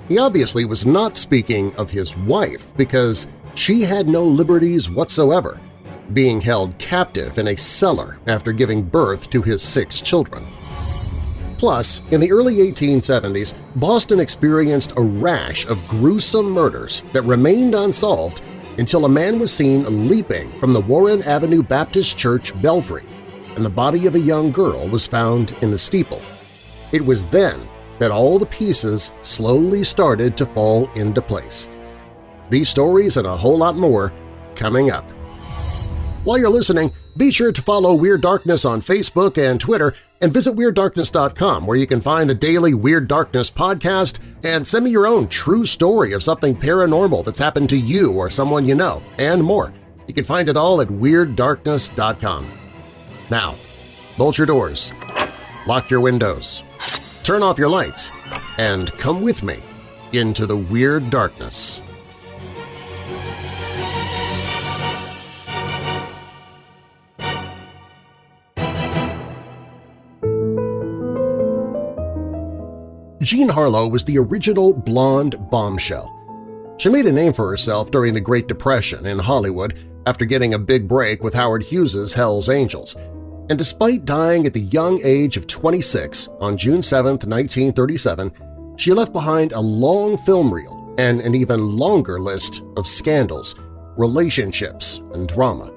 He obviously was not speaking of his wife because she had no liberties whatsoever, being held captive in a cellar after giving birth to his six children. Plus, in the early 1870s, Boston experienced a rash of gruesome murders that remained unsolved until a man was seen leaping from the Warren Avenue Baptist Church belfry and the body of a young girl was found in the steeple. It was then that all the pieces slowly started to fall into place. These stories and a whole lot more coming up. While you're listening, be sure to follow Weird Darkness on Facebook and Twitter and visit WeirdDarkness.com where you can find the daily Weird Darkness podcast and send me your own true story of something paranormal that's happened to you or someone you know, and more. You can find it all at WeirdDarkness.com. Now, bolt your doors, lock your windows, turn off your lights, and come with me into the Weird Darkness. Jean Harlow was the original blonde bombshell. She made a name for herself during the Great Depression in Hollywood after getting a big break with Howard Hughes's Hell's Angels – and despite dying at the young age of 26 on June 7, 1937, she left behind a long film reel and an even longer list of scandals, relationships, and drama.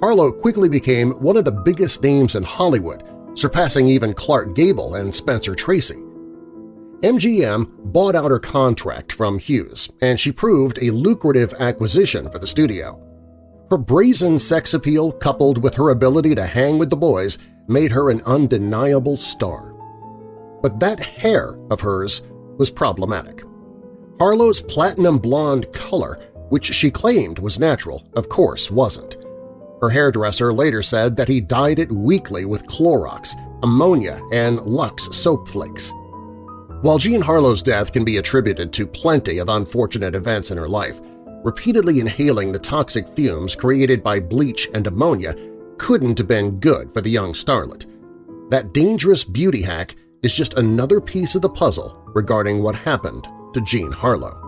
Harlow quickly became one of the biggest names in Hollywood, surpassing even Clark Gable and Spencer Tracy. MGM bought out her contract from Hughes, and she proved a lucrative acquisition for the studio. Her brazen sex appeal coupled with her ability to hang with the boys made her an undeniable star. But that hair of hers was problematic. Harlow's platinum blonde color, which she claimed was natural, of course wasn't. Her hairdresser later said that he dyed it weekly with Clorox, ammonia, and Lux soap flakes. While Jean Harlow's death can be attributed to plenty of unfortunate events in her life, repeatedly inhaling the toxic fumes created by bleach and ammonia couldn't have been good for the young starlet. That dangerous beauty hack is just another piece of the puzzle regarding what happened to Jean Harlow.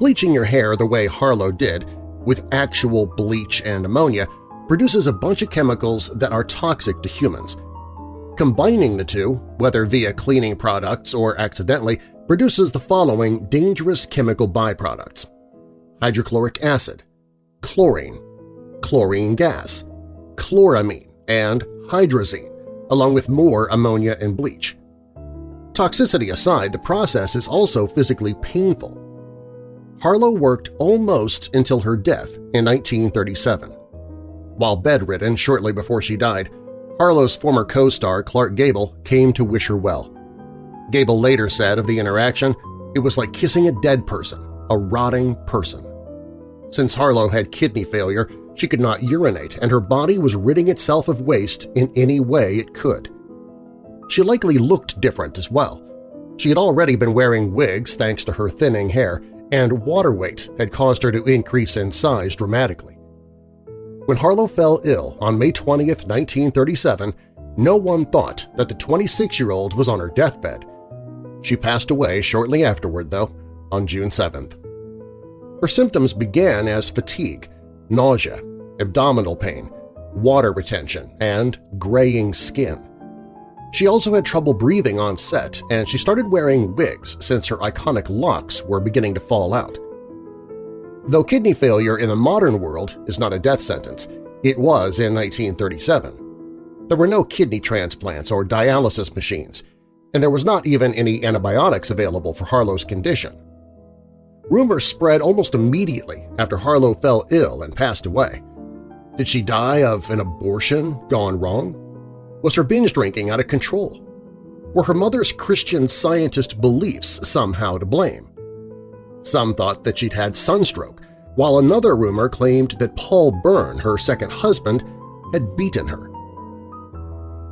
Bleaching your hair the way Harlow did, with actual bleach and ammonia, produces a bunch of chemicals that are toxic to humans. Combining the two, whether via cleaning products or accidentally, produces the following dangerous chemical byproducts hydrochloric acid, chlorine, chlorine gas, chloramine, and hydrazine, along with more ammonia and bleach. Toxicity aside, the process is also physically painful. Harlow worked almost until her death in 1937. While bedridden shortly before she died, Harlow's former co-star Clark Gable came to wish her well. Gable later said of the interaction, it was like kissing a dead person, a rotting person. Since Harlow had kidney failure, she could not urinate and her body was ridding itself of waste in any way it could. She likely looked different as well. She had already been wearing wigs thanks to her thinning hair, and water weight had caused her to increase in size dramatically. When Harlow fell ill on May 20, 1937, no one thought that the 26-year-old was on her deathbed. She passed away shortly afterward, though, on June 7th. Her symptoms began as fatigue, nausea, abdominal pain, water retention, and graying skin. She also had trouble breathing on set, and she started wearing wigs since her iconic locks were beginning to fall out. Though kidney failure in the modern world is not a death sentence, it was in 1937. There were no kidney transplants or dialysis machines, and there was not even any antibiotics available for Harlow's condition. Rumors spread almost immediately after Harlow fell ill and passed away. Did she die of an abortion gone wrong? Was her binge drinking out of control? Were her mother's Christian scientist beliefs somehow to blame? Some thought that she'd had sunstroke, while another rumor claimed that Paul Bern, her second husband, had beaten her.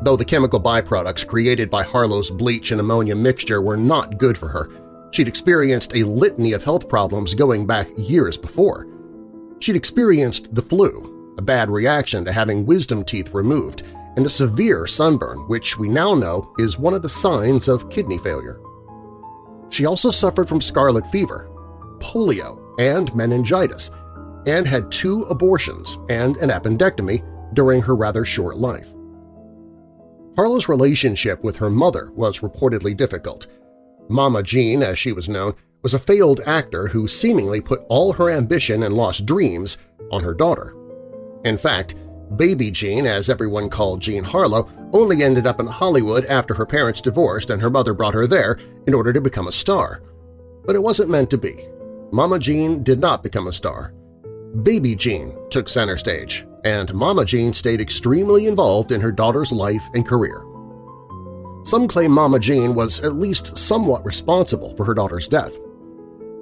Though the chemical byproducts created by Harlow's bleach and ammonia mixture were not good for her, She'd experienced a litany of health problems going back years before. She'd experienced the flu, a bad reaction to having wisdom teeth removed, and a severe sunburn, which we now know is one of the signs of kidney failure. She also suffered from scarlet fever, polio, and meningitis, and had two abortions and an appendectomy during her rather short life. Harlow's relationship with her mother was reportedly difficult, Mama Jean, as she was known, was a failed actor who seemingly put all her ambition and lost dreams on her daughter. In fact, Baby Jean, as everyone called Jean Harlow, only ended up in Hollywood after her parents divorced and her mother brought her there in order to become a star. But it wasn't meant to be. Mama Jean did not become a star. Baby Jean took center stage, and Mama Jean stayed extremely involved in her daughter's life and career. Some claim Mama Jean was at least somewhat responsible for her daughter's death.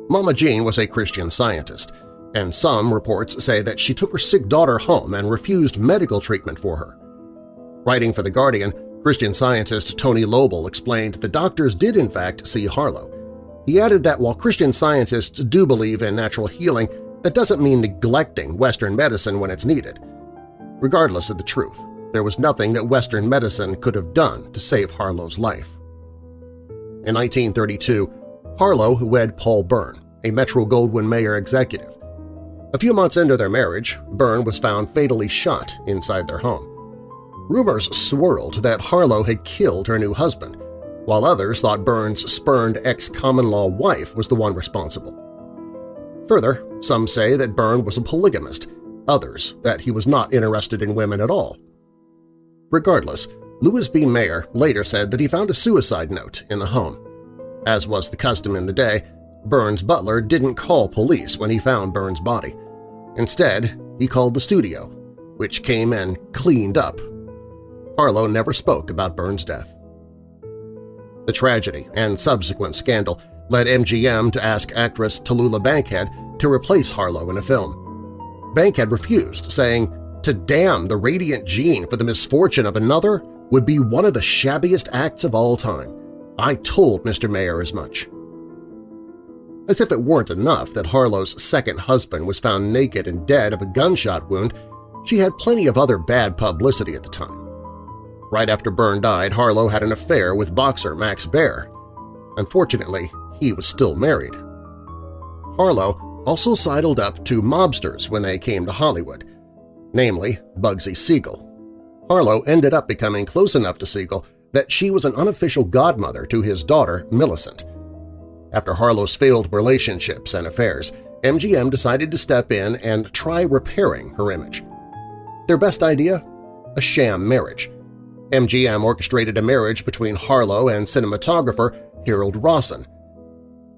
Mama Jean was a Christian scientist, and some reports say that she took her sick daughter home and refused medical treatment for her. Writing for The Guardian, Christian scientist Tony Lobl explained the doctors did in fact see Harlow. He added that while Christian scientists do believe in natural healing, that doesn't mean neglecting Western medicine when it's needed. Regardless of the truth, there was nothing that Western medicine could have done to save Harlow's life. In 1932, Harlow wed Paul Bern, a Metro-Goldwyn-Mayer executive. A few months into their marriage, Bern was found fatally shot inside their home. Rumors swirled that Harlow had killed her new husband, while others thought Bern's spurned ex-common-law wife was the one responsible. Further, some say that Byrne was a polygamist, others that he was not interested in women at all. Regardless, Louis B. Mayer later said that he found a suicide note in the home. As was the custom in the day, Bern's butler didn't call police when he found Bern's body. Instead, he called the studio, which came and cleaned up. Harlow never spoke about Bern's death. The tragedy and subsequent scandal led MGM to ask actress Tallulah Bankhead to replace Harlow in a film. Bankhead refused, saying, to damn the radiant Jean for the misfortune of another would be one of the shabbiest acts of all time. I told Mr. Mayer as much. As if it weren't enough that Harlow's second husband was found naked and dead of a gunshot wound, she had plenty of other bad publicity at the time. Right after Bern died, Harlow had an affair with boxer Max Baer. Unfortunately, he was still married. Harlow also sidled up to mobsters when they came to Hollywood, namely Bugsy Siegel. Harlow ended up becoming close enough to Siegel that she was an unofficial godmother to his daughter, Millicent. After Harlow's failed relationships and affairs, MGM decided to step in and try repairing her image. Their best idea? A sham marriage. MGM orchestrated a marriage between Harlow and cinematographer Harold Rosson.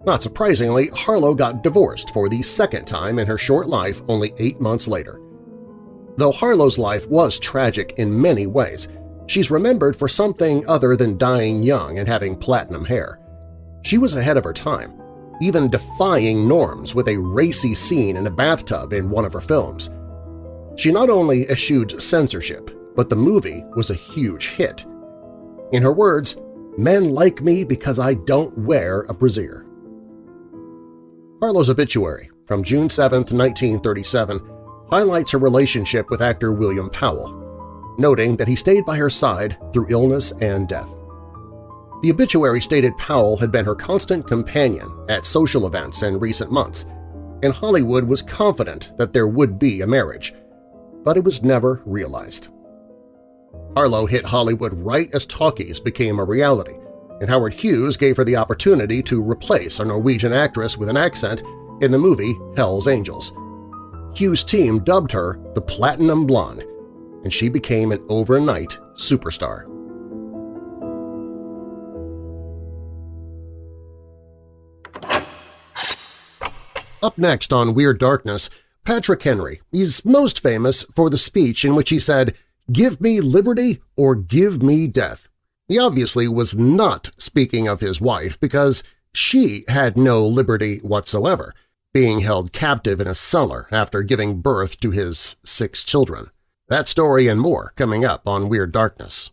Not surprisingly, Harlow got divorced for the second time in her short life only eight months later. Though Harlow's life was tragic in many ways, she's remembered for something other than dying young and having platinum hair. She was ahead of her time, even defying norms with a racy scene in a bathtub in one of her films. She not only eschewed censorship, but the movie was a huge hit. In her words, men like me because I don't wear a brassiere. Harlow's obituary from June 7, 1937, highlights her relationship with actor William Powell, noting that he stayed by her side through illness and death. The obituary stated Powell had been her constant companion at social events in recent months, and Hollywood was confident that there would be a marriage. but it was never realized. Harlow hit Hollywood right as talkies became a reality, and Howard Hughes gave her the opportunity to replace a Norwegian actress with an accent in the movie Hell's Angels. Hughes' team dubbed her the Platinum Blonde, and she became an overnight superstar. Up next on Weird Darkness, Patrick Henry. He's most famous for the speech in which he said, Give me liberty or give me death. He obviously was not speaking of his wife because she had no liberty whatsoever, being held captive in a cellar after giving birth to his six children. That story and more coming up on Weird Darkness.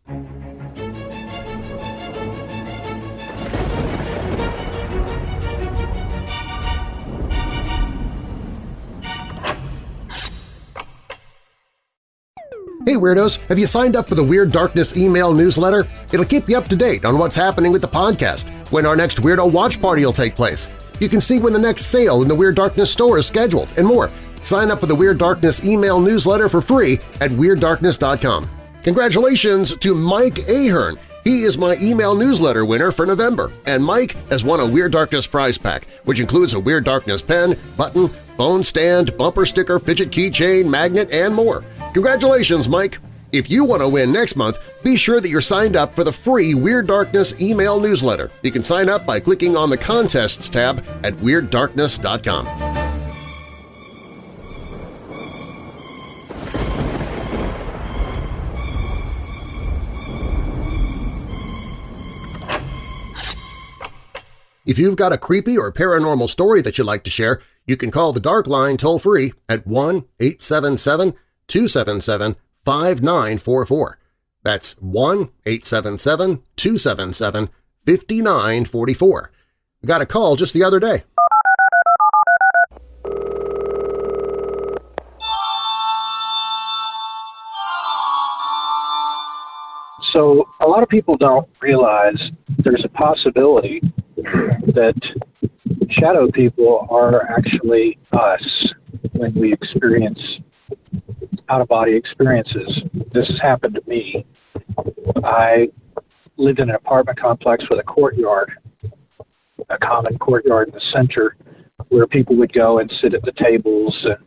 Hey Weirdos! Have you signed up for the Weird Darkness email newsletter? It'll keep you up to date on what's happening with the podcast, when our next Weirdo Watch Party will take place. You can see when the next sale in the Weird Darkness store is scheduled, and more. Sign up for the Weird Darkness email newsletter for free at WeirdDarkness.com. Congratulations to Mike Ahern! He is my email newsletter winner for November, and Mike has won a Weird Darkness prize pack, which includes a Weird Darkness pen, button, phone stand, bumper sticker, fidget keychain, magnet, and more. Congratulations, Mike! If you want to win next month, be sure that you're signed up for the free Weird Darkness email newsletter. You can sign up by clicking on the Contests tab at WeirdDarkness.com. If you've got a creepy or paranormal story that you'd like to share, you can call the Dark Line toll-free at 1-877 277-5944. That's 1-877-277-5944. Got a call just the other day. So a lot of people don't realize there's a possibility that shadow people are actually us when we experience out-of-body experiences. This has happened to me. I lived in an apartment complex with a courtyard, a common courtyard in the center, where people would go and sit at the tables and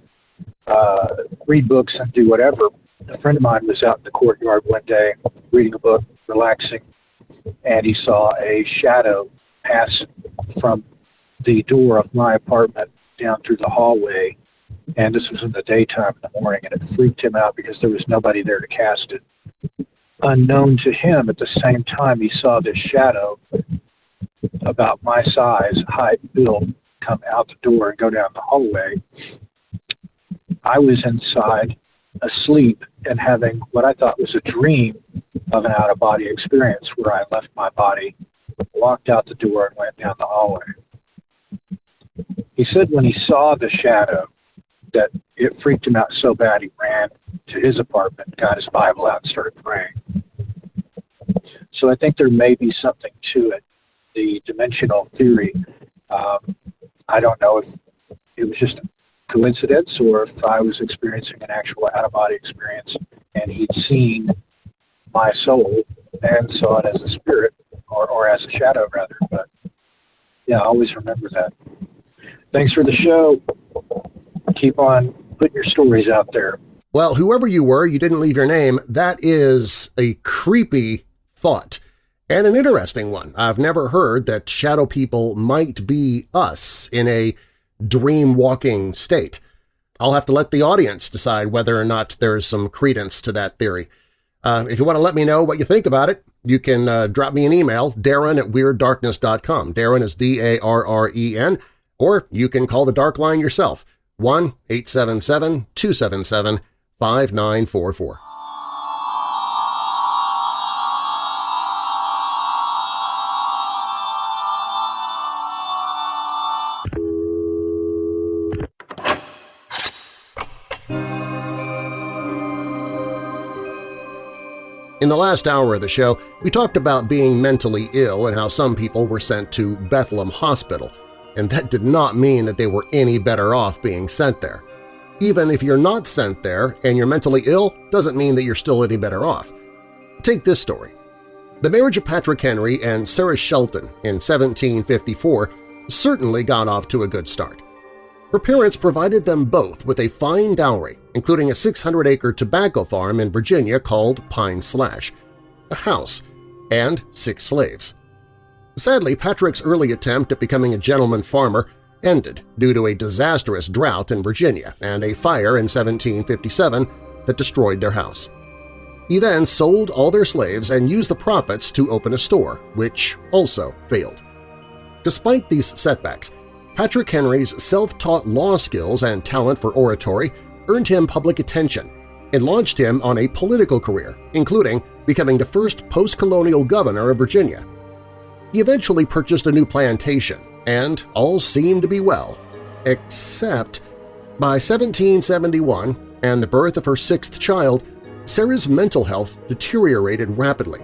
uh, read books and do whatever. A friend of mine was out in the courtyard one day reading a book, relaxing, and he saw a shadow pass from the door of my apartment down through the hallway and this was in the daytime in the morning, and it freaked him out because there was nobody there to cast it. Unknown to him, at the same time, he saw this shadow about my size, height, build, come out the door and go down the hallway. I was inside, asleep, and having what I thought was a dream of an out of body experience where I left my body, walked out the door, and went down the hallway. He said when he saw the shadow, that it freaked him out so bad he ran to his apartment, got his Bible out, and started praying. So I think there may be something to it. The dimensional theory. Um, I don't know if it was just a coincidence or if I was experiencing an actual out of body experience and he'd seen my soul and saw it as a spirit or, or as a shadow, rather. But yeah, I always remember that. Thanks for the show keep on putting your stories out there. Well, whoever you were, you didn't leave your name. That is a creepy thought and an interesting one. I've never heard that shadow people might be us in a dream-walking state. I'll have to let the audience decide whether or not there's some credence to that theory. Uh, if you want to let me know what you think about it, you can uh, drop me an email, darren at WeirdDarkness.com. Darren is D-A-R-R-E-N, or you can call the Dark Line yourself, 1-877-277-5944. In the last hour of the show, we talked about being mentally ill and how some people were sent to Bethlehem Hospital – and that did not mean that they were any better off being sent there. Even if you're not sent there and you're mentally ill doesn't mean that you're still any better off. Take this story. The marriage of Patrick Henry and Sarah Shelton in 1754 certainly got off to a good start. Her parents provided them both with a fine dowry, including a 600-acre tobacco farm in Virginia called Pine Slash, a house, and six slaves. Sadly, Patrick's early attempt at becoming a gentleman farmer ended due to a disastrous drought in Virginia and a fire in 1757 that destroyed their house. He then sold all their slaves and used the profits to open a store, which also failed. Despite these setbacks, Patrick Henry's self-taught law skills and talent for oratory earned him public attention and launched him on a political career, including becoming the first post-colonial governor of Virginia. He eventually purchased a new plantation, and all seemed to be well, except by 1771 and the birth of her sixth child, Sarah's mental health deteriorated rapidly.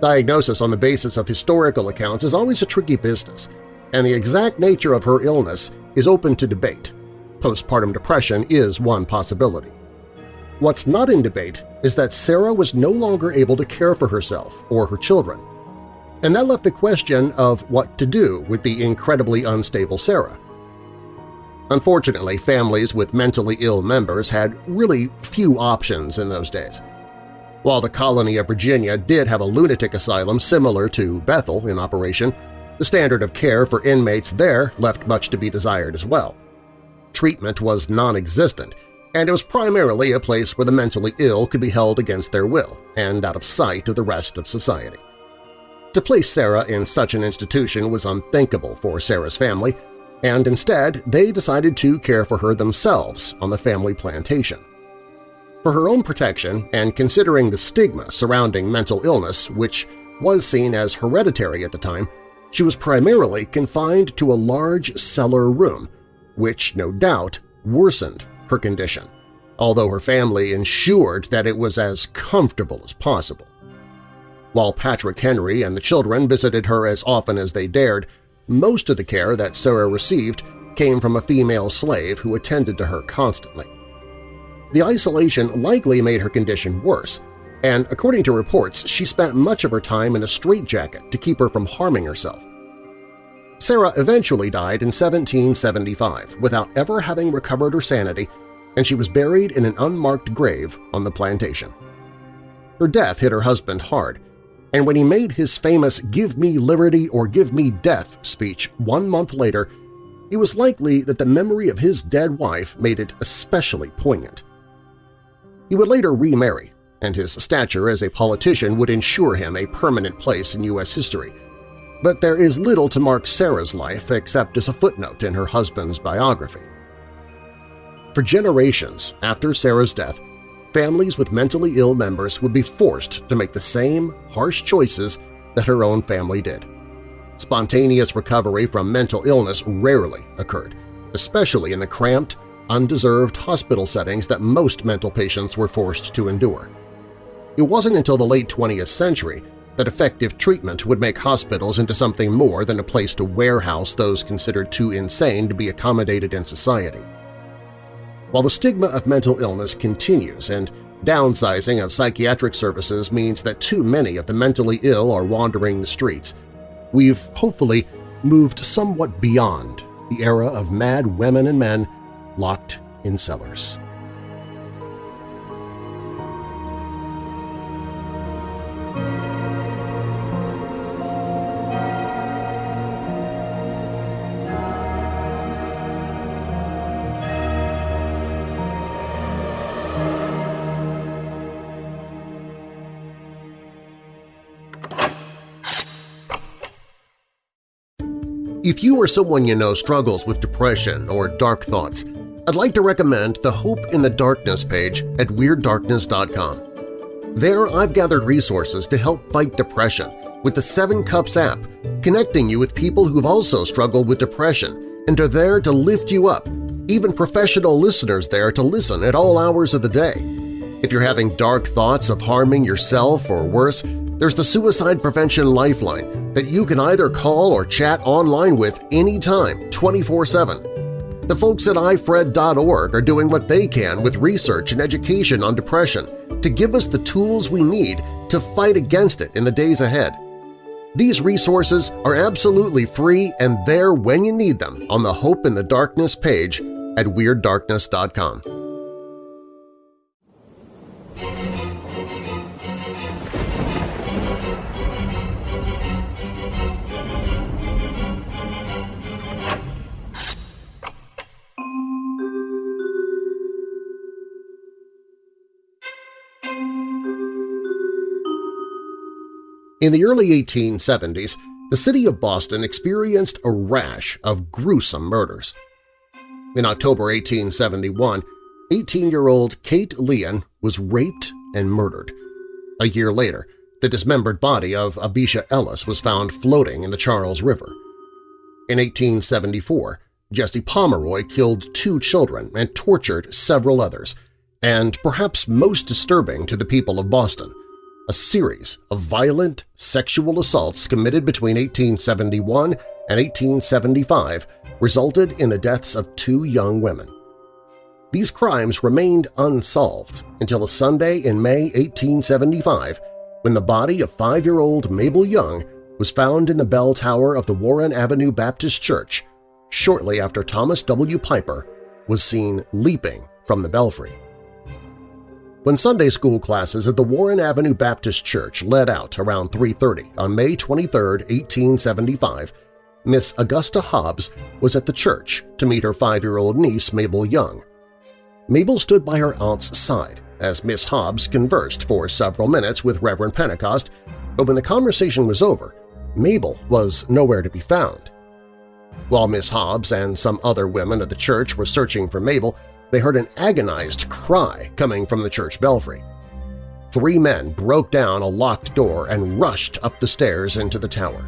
Diagnosis on the basis of historical accounts is always a tricky business, and the exact nature of her illness is open to debate. Postpartum depression is one possibility. What's not in debate is that Sarah was no longer able to care for herself or her children, and that left the question of what to do with the incredibly unstable Sarah. Unfortunately, families with mentally ill members had really few options in those days. While the colony of Virginia did have a lunatic asylum similar to Bethel in operation, the standard of care for inmates there left much to be desired as well. Treatment was non-existent, and it was primarily a place where the mentally ill could be held against their will and out of sight of the rest of society. To place Sarah in such an institution was unthinkable for Sarah's family, and instead they decided to care for her themselves on the family plantation. For her own protection and considering the stigma surrounding mental illness, which was seen as hereditary at the time, she was primarily confined to a large cellar room, which no doubt worsened her condition, although her family ensured that it was as comfortable as possible. While Patrick Henry and the children visited her as often as they dared, most of the care that Sarah received came from a female slave who attended to her constantly. The isolation likely made her condition worse, and according to reports, she spent much of her time in a straitjacket to keep her from harming herself. Sarah eventually died in 1775 without ever having recovered her sanity, and she was buried in an unmarked grave on the plantation. Her death hit her husband hard, and when he made his famous Give me liberty or give me death speech one month later, it was likely that the memory of his dead wife made it especially poignant. He would later remarry, and his stature as a politician would ensure him a permanent place in U.S. history. But there is little to mark Sarah's life except as a footnote in her husband's biography. For generations after Sarah's death, families with mentally ill members would be forced to make the same harsh choices that her own family did. Spontaneous recovery from mental illness rarely occurred, especially in the cramped, undeserved hospital settings that most mental patients were forced to endure. It wasn't until the late 20th century that effective treatment would make hospitals into something more than a place to warehouse those considered too insane to be accommodated in society. While the stigma of mental illness continues and downsizing of psychiatric services means that too many of the mentally ill are wandering the streets, we've hopefully moved somewhat beyond the era of mad women and men locked in cellars. If you or someone you know struggles with depression or dark thoughts, I'd like to recommend the Hope in the Darkness page at WeirdDarkness.com. There I've gathered resources to help fight depression with the Seven Cups app, connecting you with people who've also struggled with depression and are there to lift you up, even professional listeners there to listen at all hours of the day. If you're having dark thoughts of harming yourself or worse, there's the Suicide Prevention Lifeline that you can either call or chat online with anytime, 24-7. The folks at ifred.org are doing what they can with research and education on depression to give us the tools we need to fight against it in the days ahead. These resources are absolutely free and there when you need them on the Hope in the Darkness page at WeirdDarkness.com. In the early 1870s, the city of Boston experienced a rash of gruesome murders. In October 1871, 18-year-old Kate Leon was raped and murdered. A year later, the dismembered body of Abijah Ellis was found floating in the Charles River. In 1874, Jesse Pomeroy killed two children and tortured several others, and perhaps most disturbing to the people of Boston, a series of violent sexual assaults committed between 1871 and 1875 resulted in the deaths of two young women. These crimes remained unsolved until a Sunday in May 1875 when the body of five-year-old Mabel Young was found in the bell tower of the Warren Avenue Baptist Church shortly after Thomas W. Piper was seen leaping from the belfry. When Sunday school classes at the Warren Avenue Baptist Church led out around 3.30 on May 23, 1875, Miss Augusta Hobbs was at the church to meet her five-year-old niece Mabel Young. Mabel stood by her aunt's side as Miss Hobbs conversed for several minutes with Reverend Pentecost, but when the conversation was over, Mabel was nowhere to be found. While Miss Hobbs and some other women at the church were searching for Mabel, they heard an agonized cry coming from the church belfry. Three men broke down a locked door and rushed up the stairs into the tower.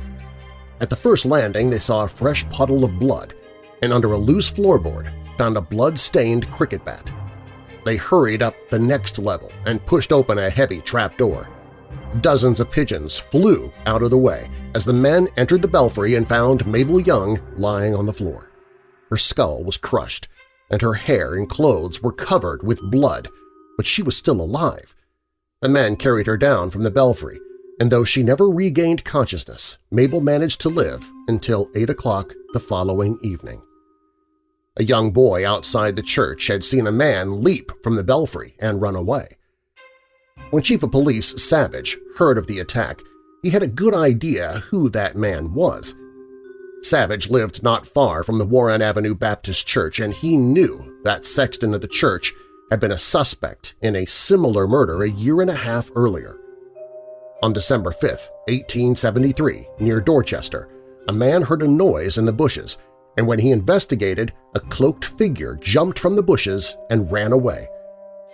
At the first landing they saw a fresh puddle of blood and under a loose floorboard found a blood-stained cricket bat. They hurried up the next level and pushed open a heavy trap door. Dozens of pigeons flew out of the way as the men entered the belfry and found Mabel Young lying on the floor. Her skull was crushed, and her hair and clothes were covered with blood, but she was still alive. A man carried her down from the belfry, and though she never regained consciousness, Mabel managed to live until 8 o'clock the following evening. A young boy outside the church had seen a man leap from the belfry and run away. When Chief of Police Savage heard of the attack, he had a good idea who that man was. Savage lived not far from the Warren Avenue Baptist Church, and he knew that sexton of the church had been a suspect in a similar murder a year and a half earlier. On December 5, 1873, near Dorchester, a man heard a noise in the bushes, and when he investigated, a cloaked figure jumped from the bushes and ran away.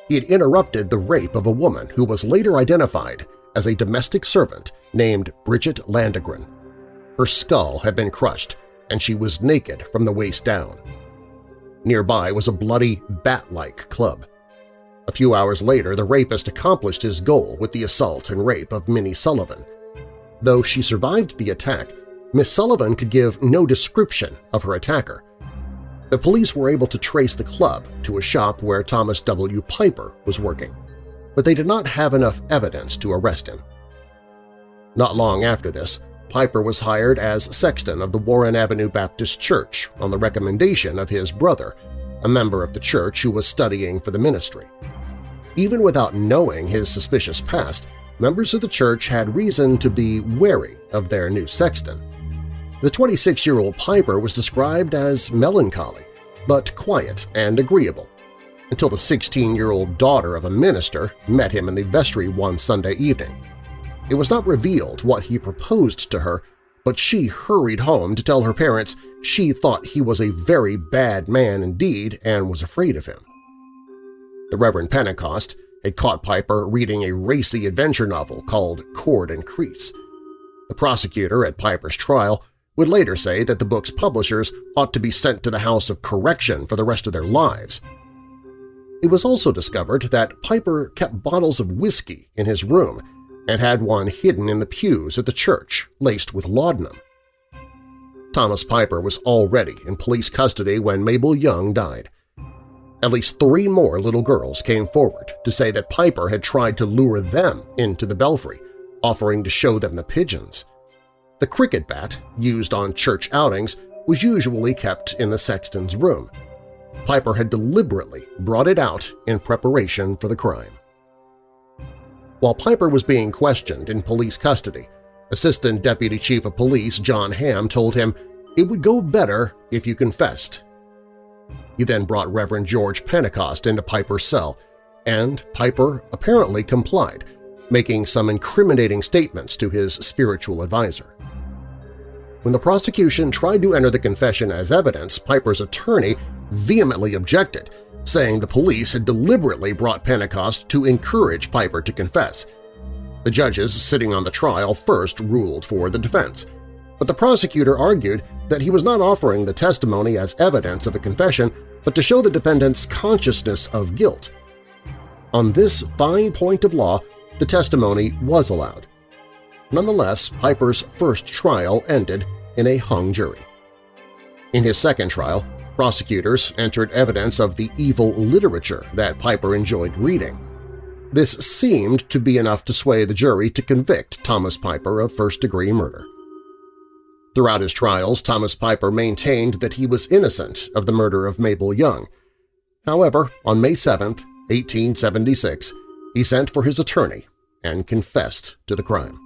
He had interrupted the rape of a woman who was later identified as a domestic servant named Bridget Landegren. Her skull had been crushed, and she was naked from the waist down. Nearby was a bloody, bat-like club. A few hours later, the rapist accomplished his goal with the assault and rape of Minnie Sullivan. Though she survived the attack, Miss Sullivan could give no description of her attacker. The police were able to trace the club to a shop where Thomas W. Piper was working, but they did not have enough evidence to arrest him. Not long after this, Piper was hired as sexton of the Warren Avenue Baptist Church on the recommendation of his brother, a member of the church who was studying for the ministry. Even without knowing his suspicious past, members of the church had reason to be wary of their new sexton. The 26-year-old Piper was described as melancholy, but quiet and agreeable, until the 16-year-old daughter of a minister met him in the vestry one Sunday evening. It was not revealed what he proposed to her, but she hurried home to tell her parents she thought he was a very bad man indeed and was afraid of him. The Reverend Pentecost had caught Piper reading a racy adventure novel called Cord and Creese. The prosecutor at Piper's trial would later say that the book's publishers ought to be sent to the House of Correction for the rest of their lives. It was also discovered that Piper kept bottles of whiskey in his room and had one hidden in the pews at the church, laced with laudanum. Thomas Piper was already in police custody when Mabel Young died. At least three more little girls came forward to say that Piper had tried to lure them into the belfry, offering to show them the pigeons. The cricket bat, used on church outings, was usually kept in the sexton's room. Piper had deliberately brought it out in preparation for the crime. While Piper was being questioned in police custody, Assistant Deputy Chief of Police John Hamm told him, it would go better if you confessed. He then brought Reverend George Pentecost into Piper's cell, and Piper apparently complied, making some incriminating statements to his spiritual advisor. When the prosecution tried to enter the confession as evidence, Piper's attorney vehemently objected, saying the police had deliberately brought Pentecost to encourage Piper to confess. The judges sitting on the trial first ruled for the defense, but the prosecutor argued that he was not offering the testimony as evidence of a confession but to show the defendant's consciousness of guilt. On this fine point of law, the testimony was allowed. Nonetheless, Piper's first trial ended in a hung jury. In his second trial, prosecutors entered evidence of the evil literature that Piper enjoyed reading. This seemed to be enough to sway the jury to convict Thomas Piper of first-degree murder. Throughout his trials, Thomas Piper maintained that he was innocent of the murder of Mabel Young. However, on May 7, 1876, he sent for his attorney and confessed to the crime.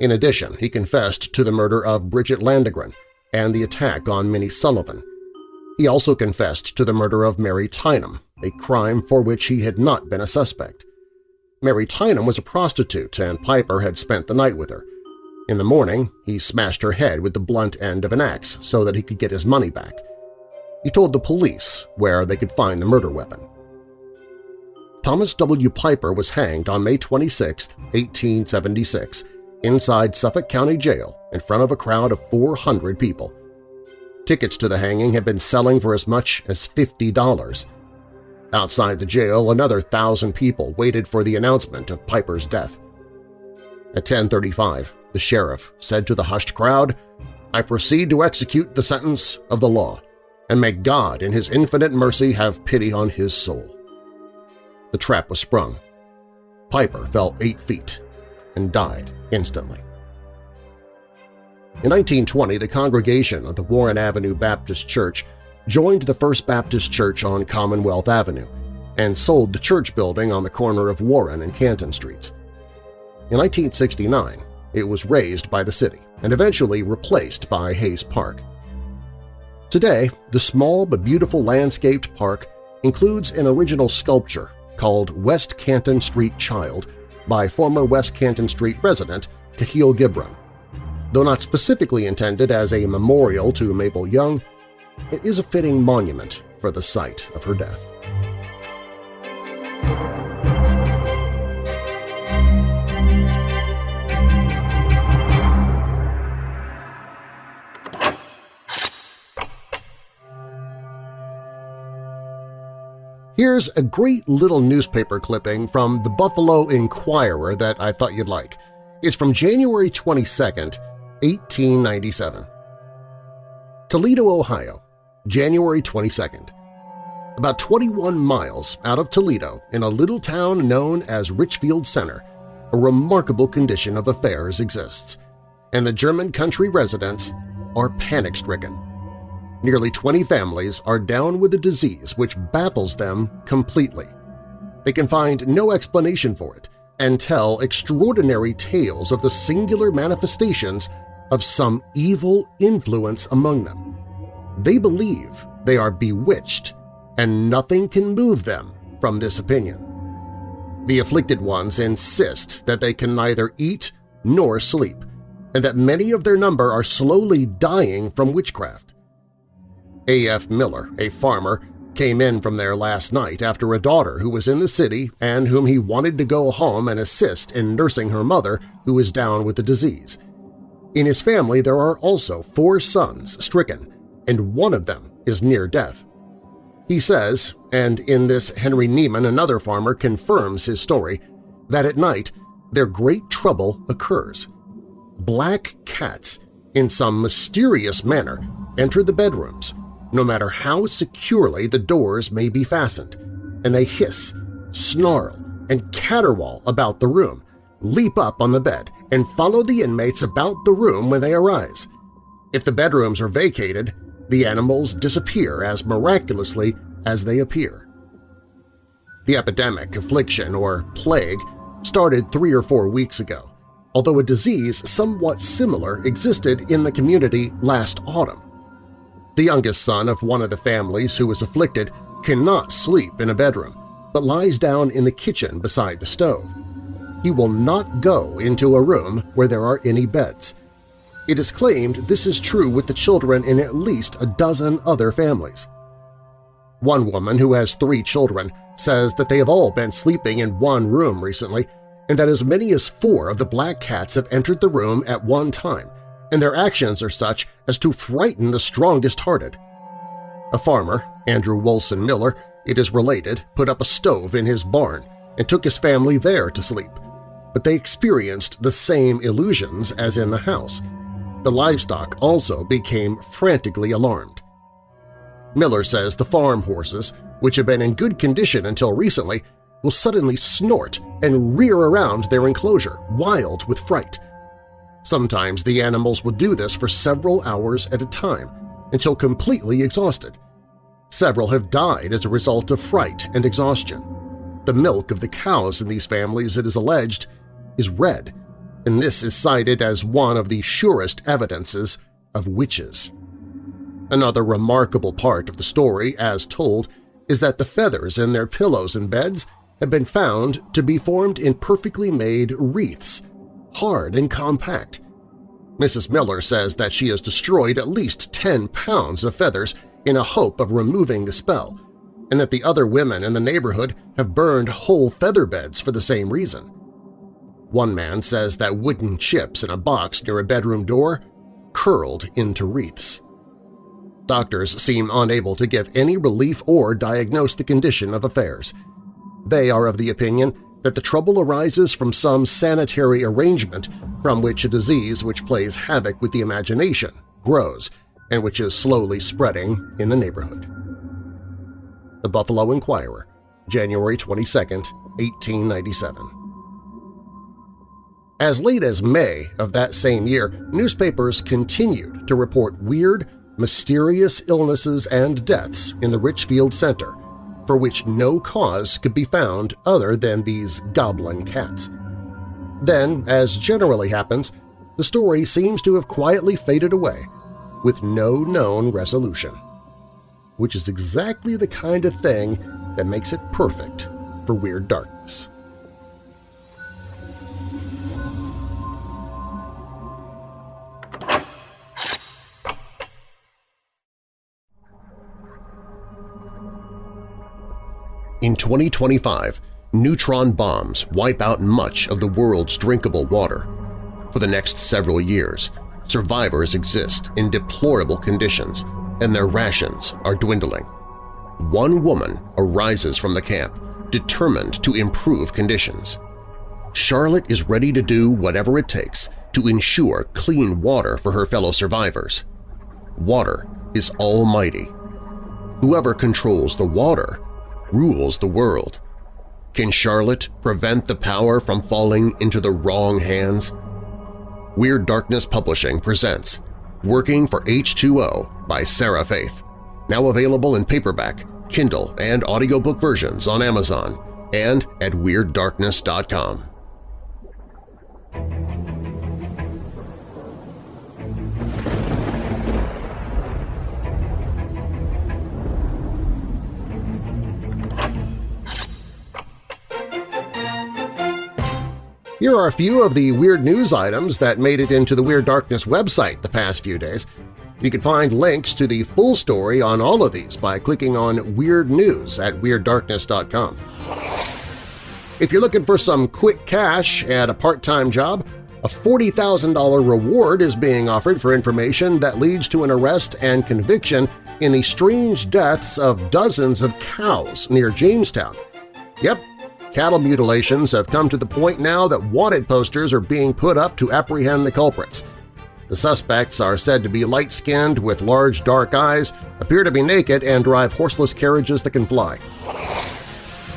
In addition, he confessed to the murder of Bridget Landegren and the attack on Minnie Sullivan. He also confessed to the murder of Mary Tynham, a crime for which he had not been a suspect. Mary Tynham was a prostitute and Piper had spent the night with her. In the morning, he smashed her head with the blunt end of an axe so that he could get his money back. He told the police where they could find the murder weapon. Thomas W. Piper was hanged on May 26, 1876, inside Suffolk County Jail in front of a crowd of 400 people. Tickets to the hanging had been selling for as much as $50. Outside the jail, another thousand people waited for the announcement of Piper's death. At 1035, the sheriff said to the hushed crowd, I proceed to execute the sentence of the law, and may God in His infinite mercy have pity on his soul. The trap was sprung. Piper fell eight feet and died instantly. In 1920, the congregation of the Warren Avenue Baptist Church joined the First Baptist Church on Commonwealth Avenue and sold the church building on the corner of Warren and Canton Streets. In 1969, it was razed by the city and eventually replaced by Hayes Park. Today, the small but beautiful landscaped park includes an original sculpture called West Canton Street Child by former West Canton Street resident Kahlil Gibran. Though not specifically intended as a memorial to Mabel Young, it is a fitting monument for the site of her death. Here's a great little newspaper clipping from the Buffalo Inquirer that I thought you'd like. It's from January 22, 1897. Toledo, Ohio, January 22nd. About 21 miles out of Toledo, in a little town known as Richfield Center, a remarkable condition of affairs exists, and the German country residents are panic-stricken. Nearly 20 families are down with a disease which baffles them completely. They can find no explanation for it and tell extraordinary tales of the singular manifestations of some evil influence among them. They believe they are bewitched, and nothing can move them from this opinion. The afflicted ones insist that they can neither eat nor sleep, and that many of their number are slowly dying from witchcraft. A.F. Miller, a farmer, came in from there last night after a daughter who was in the city and whom he wanted to go home and assist in nursing her mother who is down with the disease. In his family there are also four sons stricken, and one of them is near death. He says, and in this Henry Neiman, another farmer, confirms his story, that at night their great trouble occurs. Black cats in some mysterious manner, enter the bedrooms, no matter how securely the doors may be fastened, and they hiss, snarl, and caterwaul about the room, leap up on the bed, and follow the inmates about the room when they arise. If the bedrooms are vacated, the animals disappear as miraculously as they appear. The epidemic, affliction, or plague started three or four weeks ago, although a disease somewhat similar existed in the community last autumn. The youngest son of one of the families who was afflicted cannot sleep in a bedroom, but lies down in the kitchen beside the stove. He will not go into a room where there are any beds. It is claimed this is true with the children in at least a dozen other families. One woman who has three children says that they have all been sleeping in one room recently and that as many as four of the black cats have entered the room at one time, and their actions are such as to frighten the strongest-hearted. A farmer, Andrew Wolson Miller, it is related, put up a stove in his barn and took his family there to sleep, but they experienced the same illusions as in the house. The livestock also became frantically alarmed. Miller says the farm horses, which have been in good condition until recently, will suddenly snort and rear around their enclosure, wild with fright. Sometimes the animals will do this for several hours at a time, until completely exhausted. Several have died as a result of fright and exhaustion. The milk of the cows in these families, it is alleged, is red, and this is cited as one of the surest evidences of witches. Another remarkable part of the story, as told, is that the feathers in their pillows and beds have been found to be formed in perfectly made wreaths, hard and compact. Mrs. Miller says that she has destroyed at least 10 pounds of feathers in a hope of removing the spell, and that the other women in the neighborhood have burned whole feather beds for the same reason. One man says that wooden chips in a box near a bedroom door curled into wreaths. Doctors seem unable to give any relief or diagnose the condition of affairs. They are of the opinion that the trouble arises from some sanitary arrangement from which a disease which plays havoc with the imagination grows and which is slowly spreading in the neighborhood. The Buffalo Inquirer, January 22, 1897 As late as May of that same year, newspapers continued to report weird, mysterious illnesses and deaths in the Richfield Center, for which no cause could be found other than these goblin cats. Then, as generally happens, the story seems to have quietly faded away, with no known resolution, which is exactly the kind of thing that makes it perfect for Weird Darkness. In 2025, neutron bombs wipe out much of the world's drinkable water. For the next several years, survivors exist in deplorable conditions and their rations are dwindling. One woman arises from the camp, determined to improve conditions. Charlotte is ready to do whatever it takes to ensure clean water for her fellow survivors. Water is almighty. Whoever controls the water rules the world. Can Charlotte prevent the power from falling into the wrong hands? Weird Darkness Publishing presents Working for H2O by Sarah Faith, now available in paperback, Kindle, and audiobook versions on Amazon and at WeirdDarkness.com. Here are a few of the weird news items that made it into the Weird Darkness website the past few days. You can find links to the full story on all of these by clicking on Weird News at WeirdDarkness.com. If you're looking for some quick cash at a part-time job, a $40,000 reward is being offered for information that leads to an arrest and conviction in the strange deaths of dozens of cows near Jamestown. Yep, cattle mutilations have come to the point now that wanted posters are being put up to apprehend the culprits. The suspects are said to be light-skinned with large dark eyes, appear to be naked, and drive horseless carriages that can fly.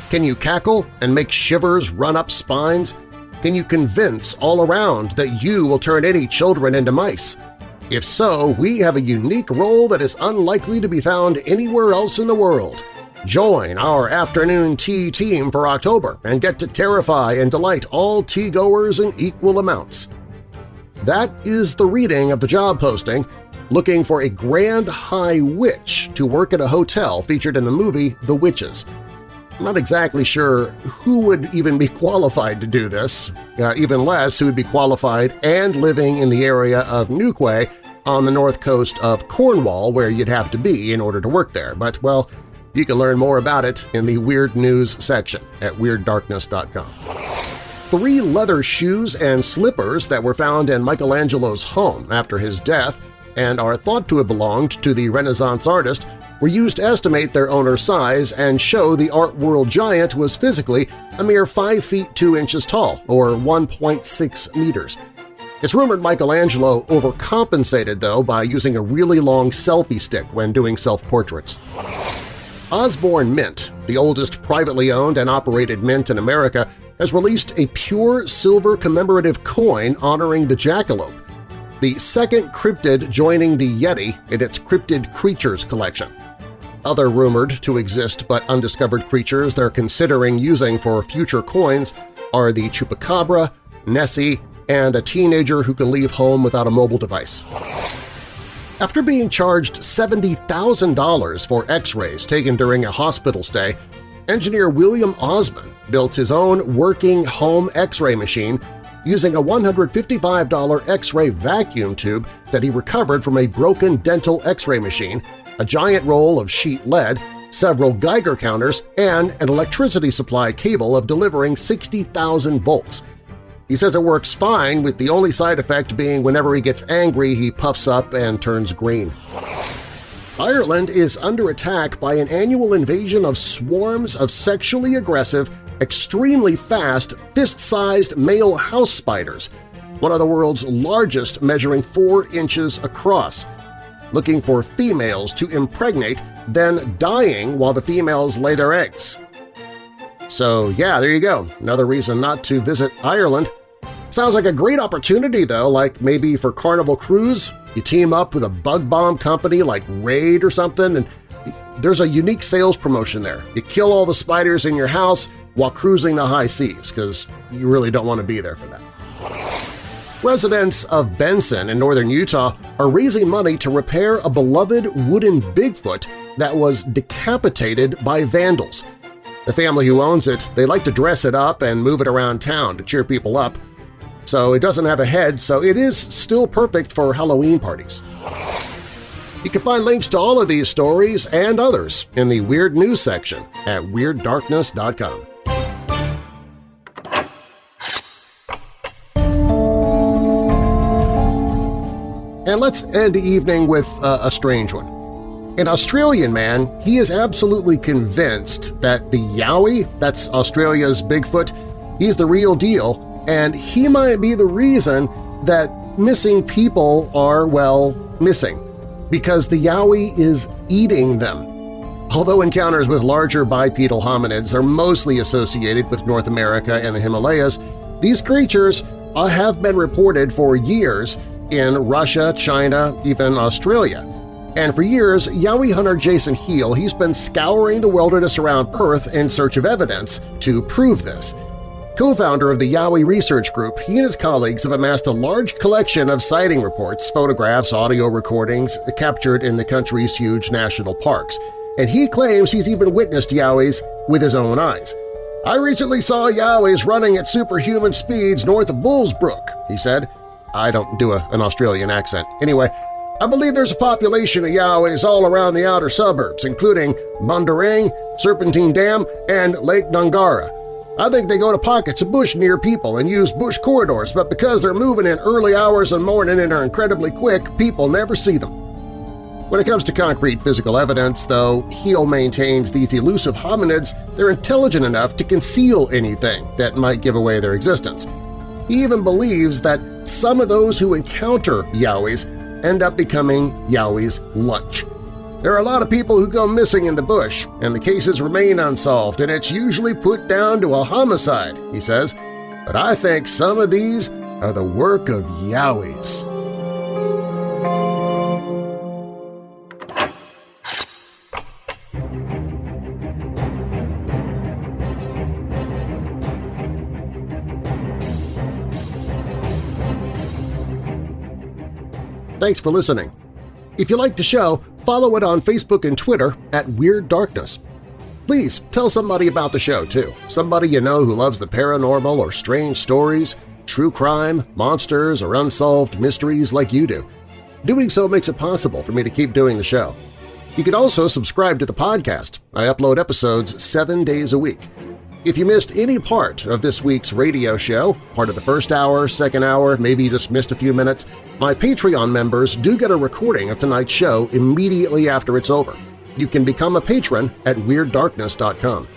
Can you cackle and make shivers run up spines? Can you convince all around that you will turn any children into mice? If so, we have a unique role that is unlikely to be found anywhere else in the world. Join our afternoon tea team for October and get to terrify and delight all tea-goers in equal amounts. That is the reading of the job posting looking for a Grand High Witch to work at a hotel featured in the movie The Witches. I'm not exactly sure who would even be qualified to do this, uh, even less who would be qualified and living in the area of Newquay on the north coast of Cornwall where you'd have to be in order to work there, but, well, you can learn more about it in the Weird News section at WeirdDarkness.com. Three leather shoes and slippers that were found in Michelangelo's home after his death and are thought to have belonged to the Renaissance artist were used to estimate their owner's size and show the art world giant was physically a mere 5 feet 2 inches tall, or 1.6 meters. It's rumored Michelangelo overcompensated, though, by using a really long selfie stick when doing self-portraits. Osborne Mint, the oldest privately owned and operated mint in America, has released a pure silver commemorative coin honoring the jackalope, the second cryptid joining the Yeti in its Cryptid Creatures collection. Other rumored to exist but undiscovered creatures they're considering using for future coins are the Chupacabra, Nessie, and a teenager who can leave home without a mobile device. After being charged $70,000 for x-rays taken during a hospital stay, engineer William Osman built his own working home x-ray machine using a $155 x-ray vacuum tube that he recovered from a broken dental x-ray machine, a giant roll of sheet lead, several Geiger counters, and an electricity supply cable of delivering 60,000 volts. He says it works fine, with the only side effect being whenever he gets angry he puffs up and turns green. Ireland is under attack by an annual invasion of swarms of sexually aggressive, extremely fast, fist-sized male house spiders, one of the world's largest measuring 4 inches across, looking for females to impregnate, then dying while the females lay their eggs. So yeah, there you go, another reason not to visit Ireland. Sounds like a great opportunity though, like maybe for Carnival Cruise, you team up with a bug bomb company like Raid or something, and there's a unique sales promotion there. You kill all the spiders in your house while cruising the high seas, because you really don't want to be there for that. Residents of Benson in northern Utah are raising money to repair a beloved wooden Bigfoot that was decapitated by vandals. The family who owns it, they like to dress it up and move it around town to cheer people up. So it doesn't have a head, so it is still perfect for Halloween parties. You can find links to all of these stories and others in the Weird News section at WeirdDarkness.com. And let's end the evening with uh, a strange one. An Australian man, he is absolutely convinced that the Yowie, that's Australia's Bigfoot, he's the real deal, and he might be the reason that missing people are, well, missing, because the Yowie is eating them. Although encounters with larger bipedal hominids are mostly associated with North America and the Himalayas, these creatures uh, have been reported for years in Russia, China, even Australia. And for years, Yowie hunter Jason Heal he's been scouring the wilderness around Perth in search of evidence to prove this. Co-founder of the Yowie Research Group, he and his colleagues have amassed a large collection of sighting reports, photographs, audio recordings captured in the country's huge national parks, and he claims he's even witnessed Yowies with his own eyes. I recently saw Yowies running at superhuman speeds north of Bullsbrook, he said. I don't do a, an Australian accent. Anyway, I believe there's a population of Yowies all around the outer suburbs, including Mundaring, Serpentine Dam, and Lake Dungara. I think they go to pockets of bush near people and use bush corridors, but because they're moving in early hours of the morning and are incredibly quick, people never see them. When it comes to concrete physical evidence, though, Heal maintains these elusive hominids they're intelligent enough to conceal anything that might give away their existence. He even believes that some of those who encounter Yowies end up becoming Yowie's lunch. There are a lot of people who go missing in the bush, and the cases remain unsolved, and it's usually put down to a homicide, he says. But I think some of these are the work of Yowies. Thanks for listening. If you like the show, follow it on Facebook and Twitter at Weird Darkness. Please tell somebody about the show, too. Somebody you know who loves the paranormal or strange stories, true crime, monsters, or unsolved mysteries like you do. Doing so makes it possible for me to keep doing the show. You can also subscribe to the podcast. I upload episodes seven days a week. If you missed any part of this week's radio show, part of the first hour, second hour, maybe you just missed a few minutes, my Patreon members do get a recording of tonight's show immediately after it's over. You can become a patron at WeirdDarkness.com.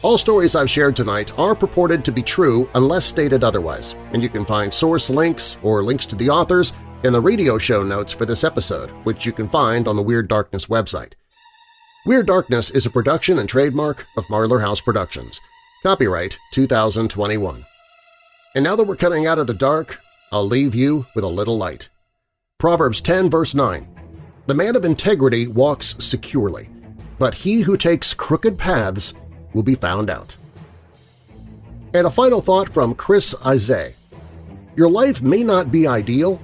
All stories I've shared tonight are purported to be true unless stated otherwise, and you can find source links or links to the authors in the radio show notes for this episode, which you can find on the Weird Darkness website. Weird Darkness is a production and trademark of Marlar House Productions. Copyright 2021. And now that we're coming out of the dark, I'll leave you with a little light. Proverbs 10 verse 9 The man of integrity walks securely, but he who takes crooked paths will be found out. And a final thought from Chris Isay. Your life may not be ideal,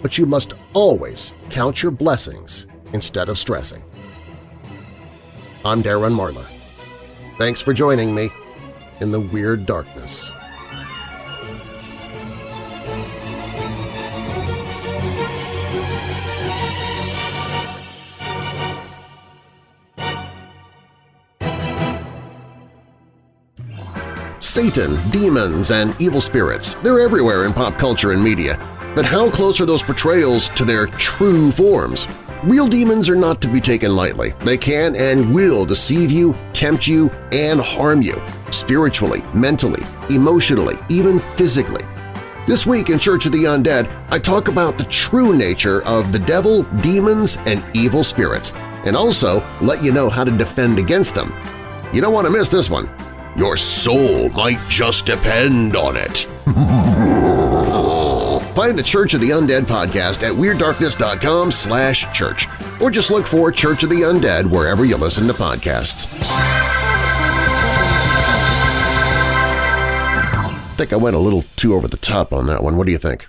but you must always count your blessings instead of stressing. I'm Darren Marlar. Thanks for joining me in the Weird Darkness. Satan, demons, and evil spirits, they're everywhere in pop culture and media. But how close are those portrayals to their true forms? Real demons are not to be taken lightly. They can and will deceive you, tempt you, and harm you – spiritually, mentally, emotionally, even physically. This week in Church of the Undead, I talk about the true nature of the devil, demons, and evil spirits, and also let you know how to defend against them. You don't want to miss this one. Your soul might just depend on it. Find the Church of the Undead podcast at WeirdDarkness.com slash church, or just look for Church of the Undead wherever you listen to podcasts. I think I went a little too over the top on that one. What do you think?